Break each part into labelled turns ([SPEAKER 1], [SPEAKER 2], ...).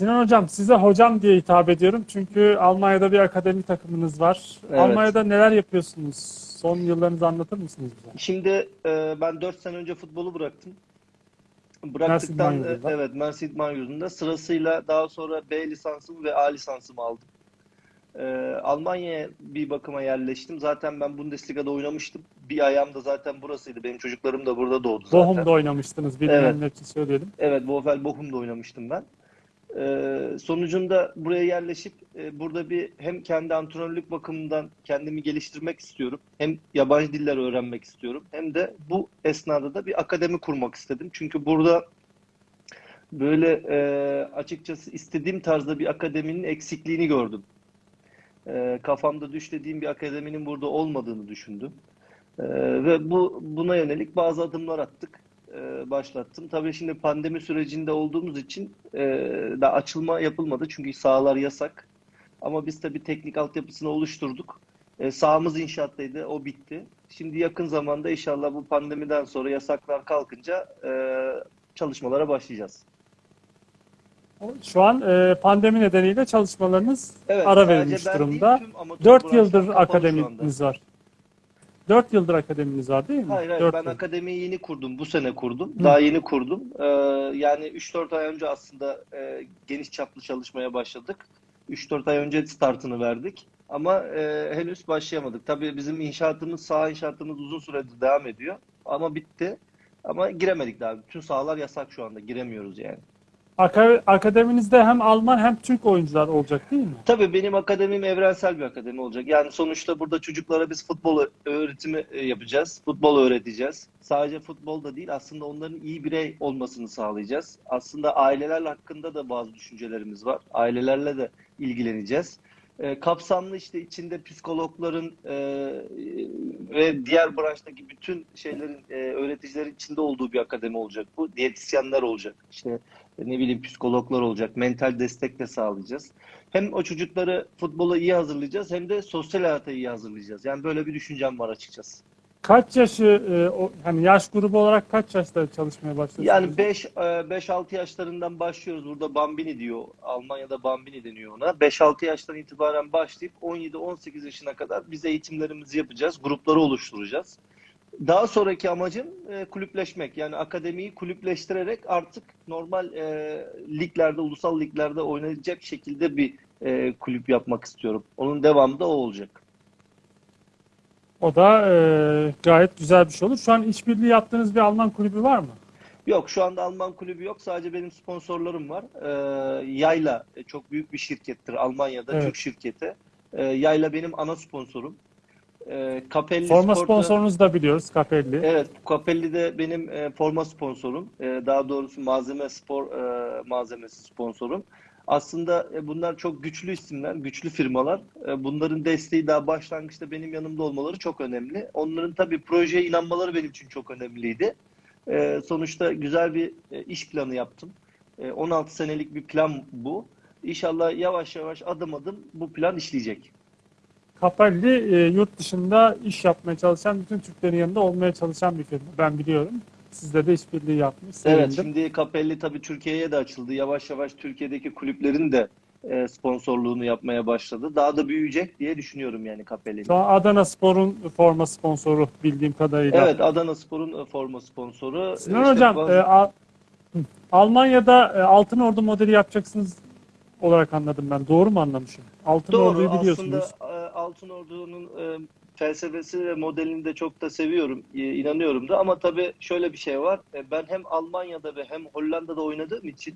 [SPEAKER 1] Sinan Hocam size hocam diye hitap ediyorum. Çünkü Almanya'da bir akademi takımınız var.
[SPEAKER 2] Evet.
[SPEAKER 1] Almanya'da neler yapıyorsunuz? Son yıllarınızı anlatır mısınız bize?
[SPEAKER 2] Şimdi e, ben 4 sene önce futbolu bıraktım. Bıraktıktan e, evet Mersin İdman Yurdu'nda sırasıyla daha sonra B lisansımı ve A lisansımı aldım. E, Almanya'ya bir bakıma yerleştim. Zaten ben Bundesliga'da oynamıştım. Bir ayağım da zaten burasıydı. Benim çocuklarım da burada doğdu zaten.
[SPEAKER 1] Bochum'da oynamıştınız. Bilmeyenler için söyleyelim.
[SPEAKER 2] Evet, Bochum'da oynamıştım ben. Ee, sonucunda buraya yerleşip e, burada bir hem kendi antrenörlük bakımından kendimi geliştirmek istiyorum. Hem yabancı diller öğrenmek istiyorum. Hem de bu esnada da bir akademi kurmak istedim. Çünkü burada böyle e, açıkçası istediğim tarzda bir akademinin eksikliğini gördüm. E, kafamda düşlediğim bir akademinin burada olmadığını düşündüm. Ve bu buna yönelik bazı adımlar attık e, başlattım. Tabii şimdi pandemi sürecinde olduğumuz için e, daha açılma yapılmadı çünkü sahalar yasak. Ama biz tabii teknik altyapısını oluşturduk. E, sahamız inşaattaydı, o bitti. Şimdi yakın zamanda inşallah bu pandemiden sonra yasaklar kalkınca e, çalışmalara başlayacağız.
[SPEAKER 1] Şu an e, pandemi nedeniyle çalışmalarınız
[SPEAKER 2] Evet,
[SPEAKER 1] ara verilmiş durumda.
[SPEAKER 2] değil, tüm amatör
[SPEAKER 1] 4
[SPEAKER 2] branşlar
[SPEAKER 1] yıldır akademiniz var. 4 yıldır akademiniz var değil mi?
[SPEAKER 2] Hayır hayır
[SPEAKER 1] Dört
[SPEAKER 2] ben
[SPEAKER 1] yıl.
[SPEAKER 2] akademiyi yeni kurdum. Bu sene kurdum.
[SPEAKER 1] Hı.
[SPEAKER 2] Daha yeni kurdum. Ee, yani 3-4 ay önce aslında e, geniş çaplı çalışmaya başladık. 3-4 ay önce startını verdik. Ama e, henüz başlayamadık. Tabii bizim inşaatımız, saha inşaatımız uzun süredir devam ediyor. Ama bitti. Ama giremedik daha. Bütün sahalar yasak şu anda. Giremiyoruz yani.
[SPEAKER 1] Aka- Akademinizde hem Alman hem Türk oyuncular olacak değil mi?
[SPEAKER 2] Tabii benim akademim evrensel bir akademi olacak. Yani sonuçta burada çocuklara biz futbol öğretimi e, yapacağız. Futbol öğreteceğiz. Sadece futbol da değil aslında onların iyi birey olmasını sağlayacağız. Aslında aileler hakkında da bazı düşüncelerimiz var. Ailelerle de ilgileneceğiz. E, kapsamlı işte içinde psikologların e, ve diğer branştaki bütün şeylerin e, öğreticilerin içinde olduğu bir akademi olacak bu. Diyetisyenler olacak. İşte ne bileyim psikologlar olacak. Mental destek de sağlayacağız. Hem o çocukları futbola iyi hazırlayacağız hem de sosyal hayata iyi hazırlayacağız. Yani böyle bir düşüncem var açıkçası.
[SPEAKER 1] Kaç yaşı, e, hani yaş grubu olarak kaç yaşta çalışmaya başlıyorsunuz?
[SPEAKER 2] Yani 5 5-6 yaşlarından başlıyoruz. Burada Bambini diyor. Almanya'da Bambini deniyor ona. 5-6 yaştan itibaren başlayıp 17-18 yaşına kadar biz eğitimlerimizi yapacağız. Grupları oluşturacağız. Daha sonraki amacım e, kulüpleşmek. Yani akademiyi kulüpleştirerek artık normal e, liglerde, ulusal liglerde oynayacak şekilde bir e, kulüp yapmak istiyorum. Onun devamı da o olacak.
[SPEAKER 1] O da e, gayet güzel bir şey olur. Şu an işbirliği yaptığınız bir Alman kulübü var mı?
[SPEAKER 2] Yok şu anda Alman kulübü yok. Sadece benim sponsorlarım var. Ee, Yayla e, çok büyük bir şirkettir Almanya'da.
[SPEAKER 1] Evet.
[SPEAKER 2] Türk şirketi. Ee, Yayla benim ana sponsorum. Ee, Capelli
[SPEAKER 1] Forma
[SPEAKER 2] Sport'ta-
[SPEAKER 1] sponsorunuzu da biliyoruz Capelli.
[SPEAKER 2] Evet, Capelli de benim e, forma sponsorum. E, daha doğrusu malzeme spor e, malzemesi sponsorum. Aslında e, bunlar çok güçlü isimler, güçlü firmalar. E, bunların desteği daha başlangıçta benim yanımda olmaları çok önemli. Onların tabii projeye inanmaları benim için çok önemliydi. E, sonuçta güzel bir iş planı yaptım. E, 16 senelik bir plan bu. İnşallah yavaş yavaş adım adım bu plan işleyecek.
[SPEAKER 1] Capelli e, yurt dışında iş yapmaya çalışan, bütün Türklerin yanında olmaya çalışan bir firma. Ben biliyorum. Sizle de işbirliği yapmış.
[SPEAKER 2] Evet, şimdi Capelli tabii Türkiye'ye de açıldı. Yavaş yavaş Türkiye'deki kulüplerin de e, sponsorluğunu yapmaya başladı. Daha da büyüyecek diye düşünüyorum yani Capelli'nin.
[SPEAKER 1] Şu an Adana Spor'un forma sponsoru bildiğim kadarıyla.
[SPEAKER 2] Evet, Adana Spor'un e, forma sponsoru.
[SPEAKER 1] Sinan
[SPEAKER 2] İşte
[SPEAKER 1] Hocam,
[SPEAKER 2] bazı-
[SPEAKER 1] e, Al-. Almanya'da e, Altın Ordu modeli yapacaksınız olarak anladım ben. Doğru mu anlamışım? Altın
[SPEAKER 2] Doğru,
[SPEAKER 1] Ordu'yu biliyorsunuz.
[SPEAKER 2] aslında Altın Ordu'nun e, felsefesi ve modelini de çok da seviyorum, e, inanıyorum da. Ama tabii şöyle bir şey var. E, Ben hem Almanya'da ve hem Hollanda'da oynadığım için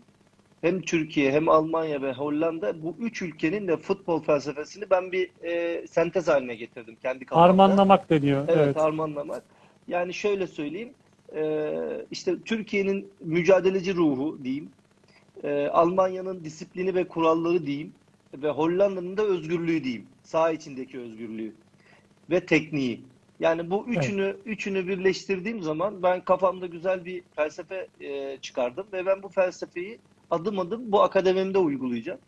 [SPEAKER 2] hem Türkiye hem Almanya ve Hollanda bu üç ülkenin de futbol felsefesini ben bir e, sentez haline getirdim kendi kafamda.
[SPEAKER 1] Harmanlamak deniyor.
[SPEAKER 2] Evet,
[SPEAKER 1] Evet.
[SPEAKER 2] harmanlamak. Yani şöyle söyleyeyim. e, işte Türkiye'nin mücadeleci ruhu diyeyim. e, Almanya'nın disiplini ve kuralları diyeyim. Ve Hollanda'nın da özgürlüğü diyeyim. Saha içindeki özgürlüğü. Ve tekniği. Yani bu üçünü üçünü birleştirdiğim zaman ben kafamda güzel bir felsefe e, çıkardım ve ben bu felsefeyi adım adım bu akademimde uygulayacağım.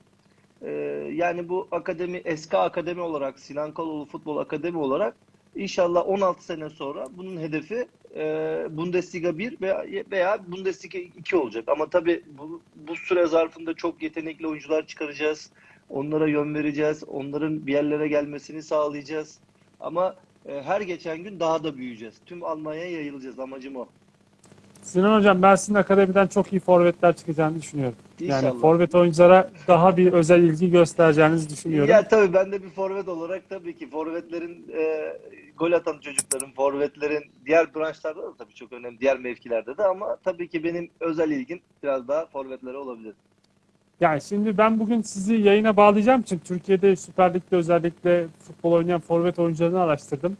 [SPEAKER 2] E, yani bu akademi SK Akademi olarak Sinan Kaloğlu Futbol Akademi olarak İnşallah 16 sene sonra bunun hedefi e, Bundesliga 1 veya, veya Bundesliga 2 olacak. Ama tabii bu, bu süre zarfında çok yetenekli oyuncular çıkaracağız. Onlara yön vereceğiz. Onların bir yerlere gelmesini sağlayacağız. Ama e, her geçen gün daha da büyüyeceğiz. Tüm Almanya'ya yayılacağız. Amacım o.
[SPEAKER 1] Sinan Hocam ben sizin akademiden çok iyi forvetler çıkacağını düşünüyorum. Yani
[SPEAKER 2] İnşallah.
[SPEAKER 1] forvet oyunculara daha bir özel ilgi göstereceğinizi düşünüyorum.
[SPEAKER 2] Ya tabii ben de bir forvet olarak tabii ki forvetlerin e, gol atan çocukların, forvetlerin diğer branşlarda da tabii çok önemli. Diğer mevkilerde de ama tabii ki benim özel ilgim biraz daha forvetlere olabilir.
[SPEAKER 1] Yani şimdi ben bugün sizi yayına bağlayacağım için Türkiye'de Süper Lig'de özellikle futbol oynayan forvet oyuncularını araştırdım.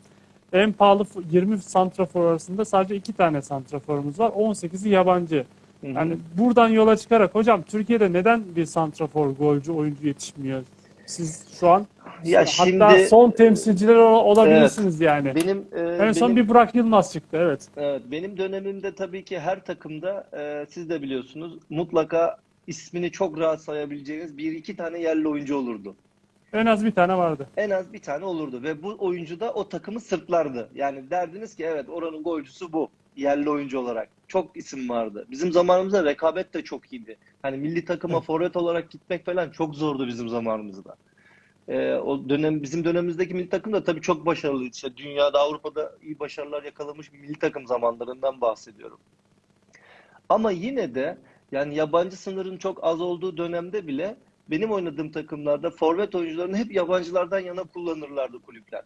[SPEAKER 1] En pahalı f- 20 santrafor arasında sadece 2 tane santraforumuz var. 18'i yabancı.
[SPEAKER 2] Hı hı.
[SPEAKER 1] Yani buradan yola çıkarak hocam Türkiye'de neden bir santrafor golcü oyuncu yetişmiyor? Siz şu an
[SPEAKER 2] Ya
[SPEAKER 1] hatta
[SPEAKER 2] şimdi-
[SPEAKER 1] son temsilciler ol- olabilirsiniz yani.
[SPEAKER 2] benim e,
[SPEAKER 1] En son
[SPEAKER 2] benim-
[SPEAKER 1] bir Burak Yılmaz çıktı evet.
[SPEAKER 2] Evet, benim dönemimde tabii ki her takımda e, siz de biliyorsunuz mutlaka ismini çok rahat sayabileceğiniz bir iki tane yerli oyuncu olurdu.
[SPEAKER 1] En az bir tane vardı.
[SPEAKER 2] En az bir tane olurdu ve bu oyuncu da o takımı sırtlardı. Yani derdiniz ki evet oranın golcüsü bu yerli oyuncu olarak. Çok isim vardı. Bizim zamanımızda rekabet de çok iyiydi. Hani milli takıma forvet olarak gitmek falan çok zordu bizim zamanımızda. Ee, o dönem bizim dönemimizdeki milli takım da tabii çok başarılıydı. İşte dünyada, Avrupa'da iyi başarılar yakalamış bir milli takım zamanlarından bahsediyorum. Ama yine de yani yabancı sınırın çok az olduğu dönemde bile benim oynadığım takımlarda forvet oyuncularını hep yabancılardan yana kullanırlardı kulüpler.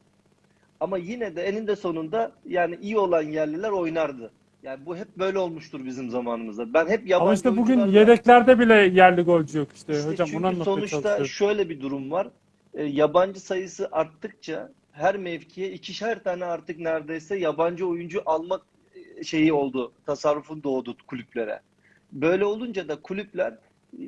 [SPEAKER 2] Ama yine de eninde sonunda yani iyi olan yerliler oynardı. Yani bu hep böyle olmuştur bizim zamanımızda. Ben hep yabancı
[SPEAKER 1] Ama işte bugün
[SPEAKER 2] oyuncularla-
[SPEAKER 1] yedeklerde bile yerli golcü yok işte.
[SPEAKER 2] işte
[SPEAKER 1] hocam
[SPEAKER 2] çünkü
[SPEAKER 1] bunu
[SPEAKER 2] sonuçta şöyle bir durum var. E, yabancı sayısı arttıkça her mevkiye ikişer tane artık neredeyse yabancı oyuncu almak e, şeyi oldu. Tasarrufun doğdu kulüplere. Böyle olunca da kulüpler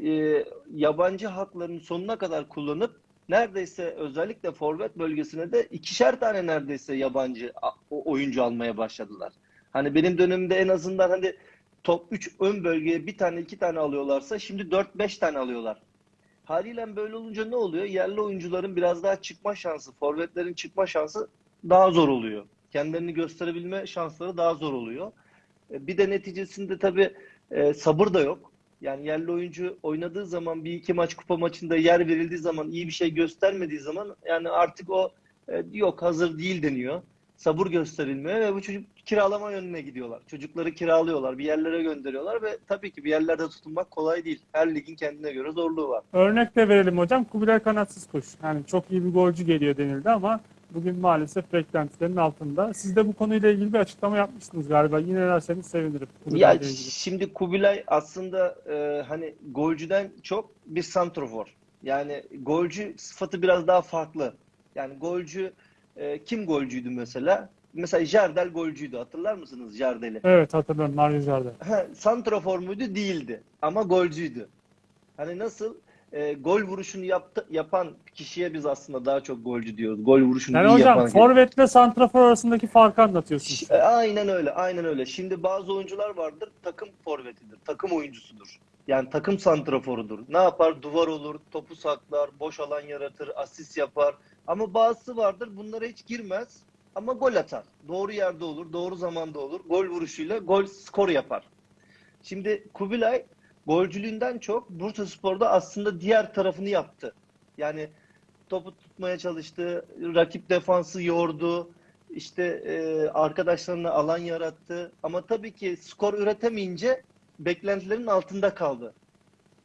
[SPEAKER 2] e, yabancı haklarını sonuna kadar kullanıp neredeyse özellikle forvet bölgesine de ikişer tane neredeyse yabancı oyuncu almaya başladılar. Hani benim dönemimde en azından hani top 3 ön bölgeye bir tane iki tane alıyorlarsa şimdi 4-5 tane alıyorlar. Haliyle böyle olunca ne oluyor? Yerli oyuncuların biraz daha çıkma şansı, forvetlerin çıkma şansı daha zor oluyor. Kendilerini gösterebilme şansları daha zor oluyor. E, Bir de neticesinde tabii e, sabır da yok. Yani yerli oyuncu oynadığı zaman bir iki maç kupa maçında yer verildiği zaman iyi bir şey göstermediği zaman yani artık o e, yok hazır değil deniyor. Sabır gösterilmiyor ve bu çocuk kiralama yönüne gidiyorlar. Çocukları kiralıyorlar, bir yerlere gönderiyorlar ve tabii ki bir yerlerde tutunmak kolay değil. Her ligin kendine göre zorluğu var.
[SPEAKER 1] Örnek de verelim hocam. Kubilay kanatsız kuş. Yani çok iyi bir golcü geliyor denildi ama bugün maalesef beklentilerin altında. Siz de bu konuyla ilgili bir açıklama yapmıştınız galiba. Yine derseniz sevinirim.
[SPEAKER 2] Ya
[SPEAKER 1] Kubilay'la ilgili.
[SPEAKER 2] şimdi Kubilay aslında e, hani golcüden çok bir santrofor. Yani golcü sıfatı biraz daha farklı. Yani golcü e, kim golcüydü mesela? Mesela Jardel golcüydü. Hatırlar mısınız Jardel'i?
[SPEAKER 1] Evet hatırlıyorum Mario Jardel.
[SPEAKER 2] Ha, santrafor muydu? Değildi. Ama golcüydü. Hani nasıl e, gol vuruşunu yaptı, yapan kişiye biz aslında daha çok golcü diyoruz. Gol vuruşunu
[SPEAKER 1] Yani
[SPEAKER 2] iyi
[SPEAKER 1] hocam
[SPEAKER 2] yapan.
[SPEAKER 1] forvetle santrafor arasındaki farkı anlatıyorsunuz.
[SPEAKER 2] E, Aynen öyle, aynen öyle. Şimdi bazı oyuncular vardır, takım forvetidir, takım oyuncusudur. Yani takım santraforudur. Ne yapar? Duvar olur, topu saklar, boş alan yaratır, asist yapar. Ama bazısı vardır, bunlara hiç girmez ama gol atar. Doğru yerde olur, doğru zamanda olur. Gol vuruşuyla gol skor yapar. Şimdi Kubilay golcülüğünden çok Bursaspor'da aslında diğer tarafını yaptı. Yani topu tutmaya çalıştı, rakip defansı yordu, işte e, arkadaşlarına alan yarattı. Ama tabii ki skor üretemeyince beklentilerin altında kaldı.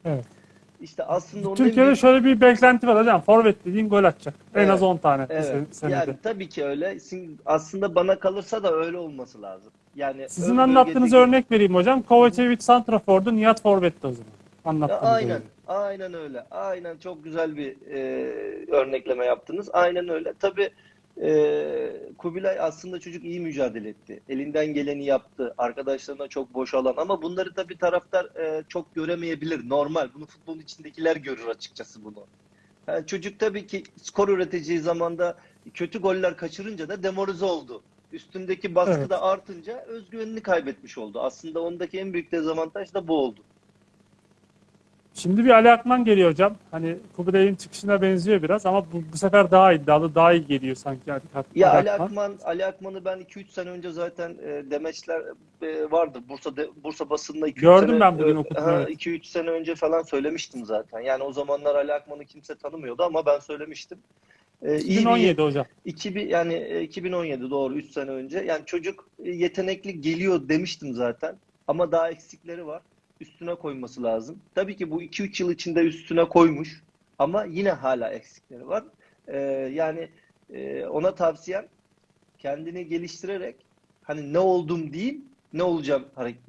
[SPEAKER 1] Evet.
[SPEAKER 2] İşte aslında en
[SPEAKER 1] Türkiye'de
[SPEAKER 2] büyük-
[SPEAKER 1] şöyle bir beklenti var hocam. Forvet dediğin gol atacak. En
[SPEAKER 2] Evet.
[SPEAKER 1] az 10 tane
[SPEAKER 2] Evet.
[SPEAKER 1] senede.
[SPEAKER 2] Yani tabii ki öyle. Aslında bana kalırsa da öyle olması lazım. Yani
[SPEAKER 1] Sizin anlattığınız
[SPEAKER 2] bölgedeki-
[SPEAKER 1] örnek vereyim hocam. Kovacevic santrafordu, Nihat forvetti o zaman. Anlattığınız
[SPEAKER 2] aynen,
[SPEAKER 1] öyle.
[SPEAKER 2] aynen öyle. Aynen çok güzel bir e, örnekleme yaptınız. Aynen öyle. Tabii e, Kubilay aslında çocuk iyi mücadele etti. Elinden geleni yaptı. Arkadaşlarına çok boş alan. Ama bunları tabii taraftar e, çok göremeyebilir. Normal. Bunu futbolun içindekiler görür açıkçası bunu. Yani çocuk tabii ki skor üreteceği zamanda kötü goller kaçırınca da demoralize oldu. Üstündeki baskı
[SPEAKER 1] Evet.
[SPEAKER 2] da artınca özgüvenini kaybetmiş oldu. Aslında ondaki en büyük dezavantaj da bu oldu.
[SPEAKER 1] Şimdi bir Ali Akman geliyor hocam. Hani Kubilay'ın çıkışına benziyor biraz ama bu, bu sefer daha iddialı, daha iyi geliyor sanki Ali, Ak-
[SPEAKER 2] Ya
[SPEAKER 1] Ali Akman.
[SPEAKER 2] Akman, Ali Akman'ı ben 2-3 sene önce zaten e, demeçler e, vardı. Bursa Bursa basında 2-3
[SPEAKER 1] Gördüm
[SPEAKER 2] sene
[SPEAKER 1] ben bugün
[SPEAKER 2] e,
[SPEAKER 1] okudum,
[SPEAKER 2] ha,
[SPEAKER 1] evet.
[SPEAKER 2] 2-3 sene önce falan söylemiştim zaten. Yani o zamanlar Ali Akman'ı kimse tanımıyordu ama ben söylemiştim. E, iyi bir
[SPEAKER 1] 2017 hocam.
[SPEAKER 2] 2000 yani e, 2017 doğru 3 sene önce. Yani çocuk e, yetenekli geliyor demiştim zaten. Ama daha eksikleri var. Üstüne koyması lazım. Tabii ki bu 2-3 yıl içinde üstüne koymuş. Ama yine hala eksikleri var. E, yani e, ona tavsiyem kendini geliştirerek hani ne oldum değil ne olacağım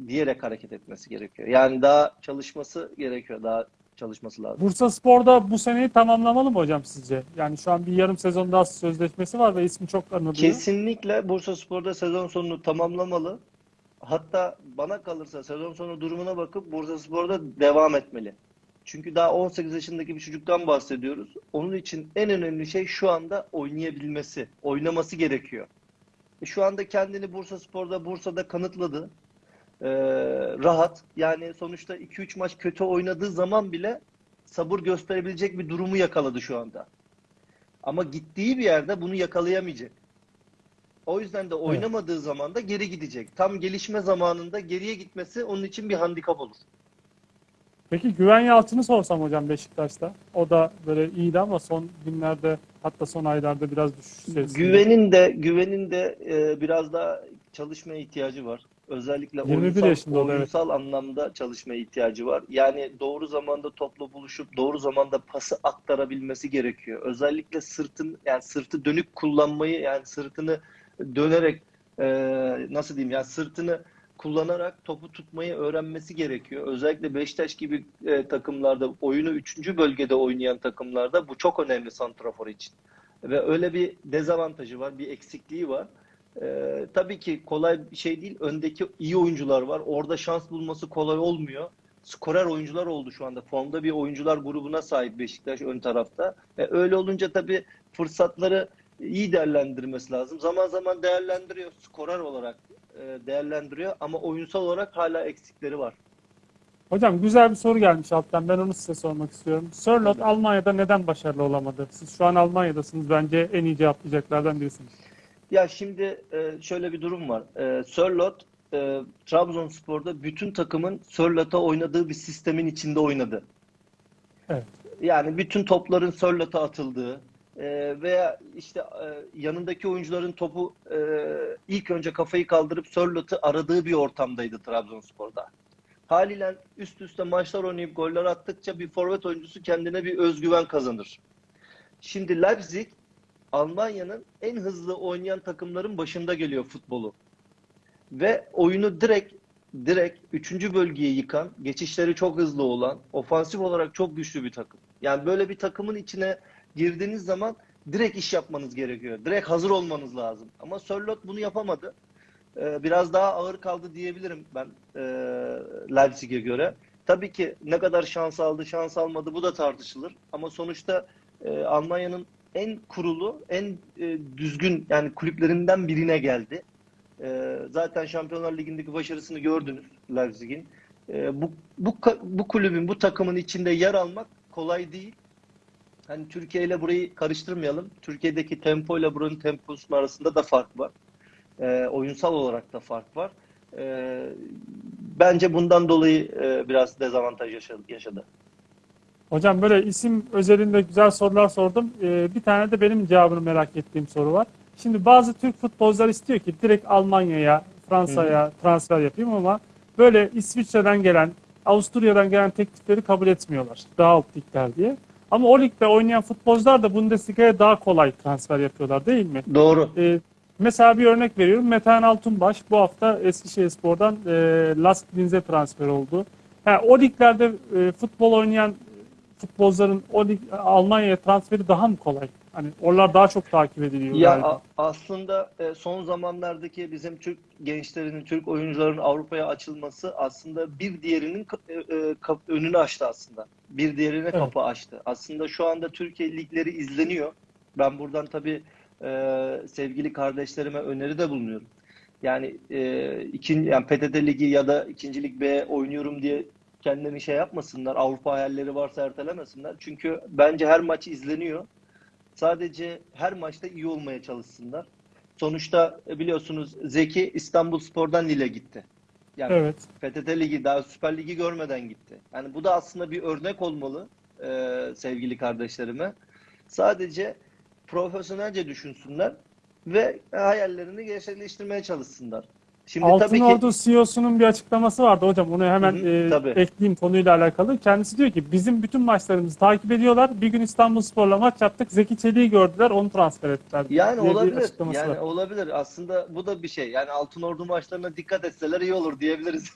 [SPEAKER 2] diyerek hareket etmesi gerekiyor. Yani daha çalışması gerekiyor. Daha çalışması lazım.
[SPEAKER 1] Bursa Spor'da bu seneyi tamamlamalı mı hocam sizce? Yani şu an bir yarım sezon daha sözleşmesi var ve ismi çok anılıyor.
[SPEAKER 2] Kesinlikle Bursaspor'da sezon sonunu tamamlamalı. Hatta bana kalırsa sezon sonu durumuna bakıp Bursaspor'da devam etmeli. Çünkü daha 18 yaşındaki bir çocuktan bahsediyoruz. Onun için en önemli şey şu anda oynayabilmesi, oynaması gerekiyor. E, Şu anda kendini Bursaspor'da, Bursa'da kanıtladı. Ee, rahat. Yani sonuçta 2-3 maç kötü oynadığı zaman bile sabır gösterebilecek bir durumu yakaladı şu anda. Ama gittiği bir yerde bunu yakalayamayacak. O yüzden de oynamadığı zaman da geri gidecek. Tam gelişme zamanında geriye gitmesi onun için bir handikap olur.
[SPEAKER 1] Peki Güven Yalçın'ı sorsam hocam Beşiktaş'ta. O da böyle iyiydi ama son günlerde hatta son aylarda biraz düşüş içerisinde.
[SPEAKER 2] Güvenin de güvenin de e, biraz daha çalışmaya ihtiyacı var. Özellikle
[SPEAKER 1] 21
[SPEAKER 2] oyunsal,
[SPEAKER 1] evet.
[SPEAKER 2] oyunsal anlamda çalışmaya ihtiyacı var. Yani doğru zamanda topla buluşup doğru zamanda pası aktarabilmesi gerekiyor. Özellikle sırtın yani sırtı dönük kullanmayı yani sırtını dönerek e, nasıl diyeyim yani sırtını kullanarak topu tutmayı öğrenmesi gerekiyor. Özellikle Beşiktaş gibi e, takımlarda oyunu 3. bölgede oynayan takımlarda bu çok önemli santrafor için. Ve öyle bir dezavantajı var, bir eksikliği var. Ee, tabii ki kolay bir şey değil. Öndeki iyi oyuncular var. Orada şans bulması kolay olmuyor. Skorer oyuncular oldu şu anda. Formda bir oyuncular grubuna sahip Beşiktaş ön tarafta. E, öyle olunca tabii fırsatları iyi değerlendirmesi lazım. Zaman zaman değerlendiriyor. Skorer olarak e, değerlendiriyor ama oyunsal olarak hala eksikleri var.
[SPEAKER 1] Hocam güzel bir soru gelmiş alttan. Ben onu size sormak istiyorum. Sörloth Almanya'da neden başarılı olamadı? Siz şu an Almanya'dasınız. Bence en iyi cevaplayacaklardan birisiniz.
[SPEAKER 2] Ya şimdi e, şöyle bir durum var. E, Sörloth e, Trabzonspor'da bütün takımın Sörloth'a oynadığı bir sistemin içinde oynadı.
[SPEAKER 1] Evet.
[SPEAKER 2] Yani bütün topların Sörloth'a atıldığı e, veya işte e, yanındaki oyuncuların topu e, ilk önce kafayı kaldırıp Sörloth'u aradığı bir ortamdaydı Trabzonspor'da. Haliyle üst üste maçlar oynayıp goller attıkça bir forvet oyuncusu kendine bir özgüven kazanır. Şimdi Leipzig Almanya'nın en hızlı oynayan takımların başında geliyor futbolu. Ve oyunu direkt direkt 3. bölgeyi yıkan, geçişleri çok hızlı olan, ofansif olarak çok güçlü bir takım. Yani böyle bir takımın içine girdiğiniz zaman direkt iş yapmanız gerekiyor. Direkt hazır olmanız lazım. Ama Sörloth bunu yapamadı. Ee, biraz daha ağır kaldı diyebilirim ben e, Leipzig'e göre. Tabii ki ne kadar şans aldı, şans almadı bu da tartışılır. Ama sonuçta e, Almanya'nın en kurulu, en e, düzgün yani kulüplerinden birine geldi. E, zaten Şampiyonlar Ligi'ndeki başarısını gördünüz Leipzig'in. E, bu, bu, bu kulübün, bu takımın içinde yer almak kolay değil. Hani Türkiye ile burayı karıştırmayalım. Türkiye'deki tempo ile buranın temposunun arasında da fark var. E, oyunsal olarak da fark var. E, bence bundan dolayı e, biraz dezavantaj yaşadı. yaşadı.
[SPEAKER 1] Hocam böyle isim özelinde güzel sorular sordum. Ee, bir tane de benim cevabını merak ettiğim soru var. Şimdi bazı Türk futbolcular istiyor ki direkt Almanya'ya, Fransa'ya transfer yapayım ama böyle İsviçre'den gelen, Avusturya'dan gelen teklifleri kabul etmiyorlar. Daha alt ligler diye. Ama o ligde oynayan futbolcular da Bundesliga'ya daha kolay transfer yapıyorlar değil mi?
[SPEAKER 2] Doğru.
[SPEAKER 1] Ee, mesela bir örnek veriyorum. Metehan Altunbaş bu hafta Eskişehirspor'dan e, Lask Linz'e transfer oldu. Ha, o liglerde e, futbol oynayan futbolcuların o lig, Almanya'ya transferi daha mı kolay? Hani oralar daha çok takip ediliyor.
[SPEAKER 2] Ya
[SPEAKER 1] galiba.
[SPEAKER 2] aslında e, son zamanlardaki bizim Türk gençlerinin, Türk oyuncuların Avrupa'ya açılması aslında bir diğerinin e, e, önünü açtı aslında. Bir diğerine
[SPEAKER 1] Evet.
[SPEAKER 2] kapı açtı. Aslında şu anda Türkiye ligleri izleniyor. Ben buradan tabii sevgili kardeşlerime öneride bulunuyorum. Yani e, ikinci yani PTT Ligi ya da ikinci Lig B oynuyorum diye Kendini şey yapmasınlar. Avrupa hayalleri varsa ertelemesinler. Çünkü bence her maç izleniyor. Sadece her maçta iyi olmaya çalışsınlar. Sonuçta e, biliyorsunuz Zeki İstanbulspor'dan Lille gitti. Yani
[SPEAKER 1] Evet.
[SPEAKER 2] PTT Ligi daha Süper Ligi görmeden gitti. Yani bu da aslında bir örnek olmalı e, sevgili kardeşlerime. Sadece profesyonelce düşünsünler ve hayallerini gerçekleştirmeye çalışsınlar. Şimdi
[SPEAKER 1] Altın
[SPEAKER 2] tabii ki
[SPEAKER 1] Ordu CEO'sunun bir açıklaması vardı hocam. Onu hemen
[SPEAKER 2] Hı hı,
[SPEAKER 1] e,
[SPEAKER 2] tabii.
[SPEAKER 1] ekleyeyim konuyla alakalı. Kendisi diyor ki bizim bütün maçlarımızı takip ediyorlar. Bir gün İstanbulspor'la maç yaptık. Zeki Çelik'i gördüler. Onu transfer ettiler.
[SPEAKER 2] yani olabilir. Yani
[SPEAKER 1] var.
[SPEAKER 2] olabilir. Aslında bu da bir şey. Yani Altın Ordu maçlarına dikkat etseler iyi olur diyebiliriz.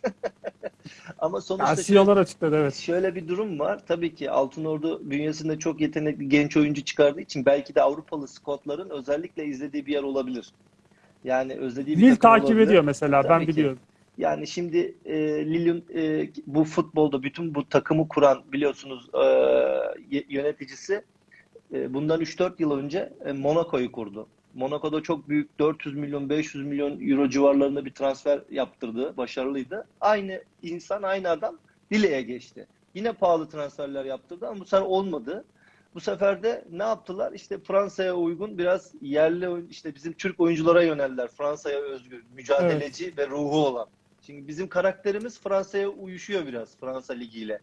[SPEAKER 2] Ama sonuçta
[SPEAKER 1] Yani CEO'lar açıkladı evet.
[SPEAKER 2] Şöyle bir durum var. Tabii ki Altın Ordu bünyesinde çok yetenekli genç oyuncu çıkardığı için belki de Avrupalı scoutların özellikle izlediği bir yer olabilir. Yani özlediği bir takım
[SPEAKER 1] takip
[SPEAKER 2] olabilir.
[SPEAKER 1] ediyor mesela
[SPEAKER 2] Tabii
[SPEAKER 1] ben
[SPEAKER 2] ki.
[SPEAKER 1] biliyorum.
[SPEAKER 2] Yani şimdi e, Lille'in e, bu futbolda bütün bu takımı kuran biliyorsunuz e, yöneticisi e, bundan 3-4 yıl önce e, Monaco'yu kurdu. Monaco'da çok büyük 400 milyon 500 milyon euro civarlarında bir transfer yaptırdı. Başarılıydı. Aynı insan aynı adam Lille'ye geçti. Yine pahalı transferler yaptırdı ama bu sefer olmadı. Bu sefer de ne yaptılar? İşte Fransa'ya uygun biraz yerli işte bizim Türk oyunculara yöneldiler. Fransa'ya özgü, mücadeleci ve ruhu olan. Şimdi bizim karakterimiz Fransa'ya uyuşuyor biraz Fransa ligiyle.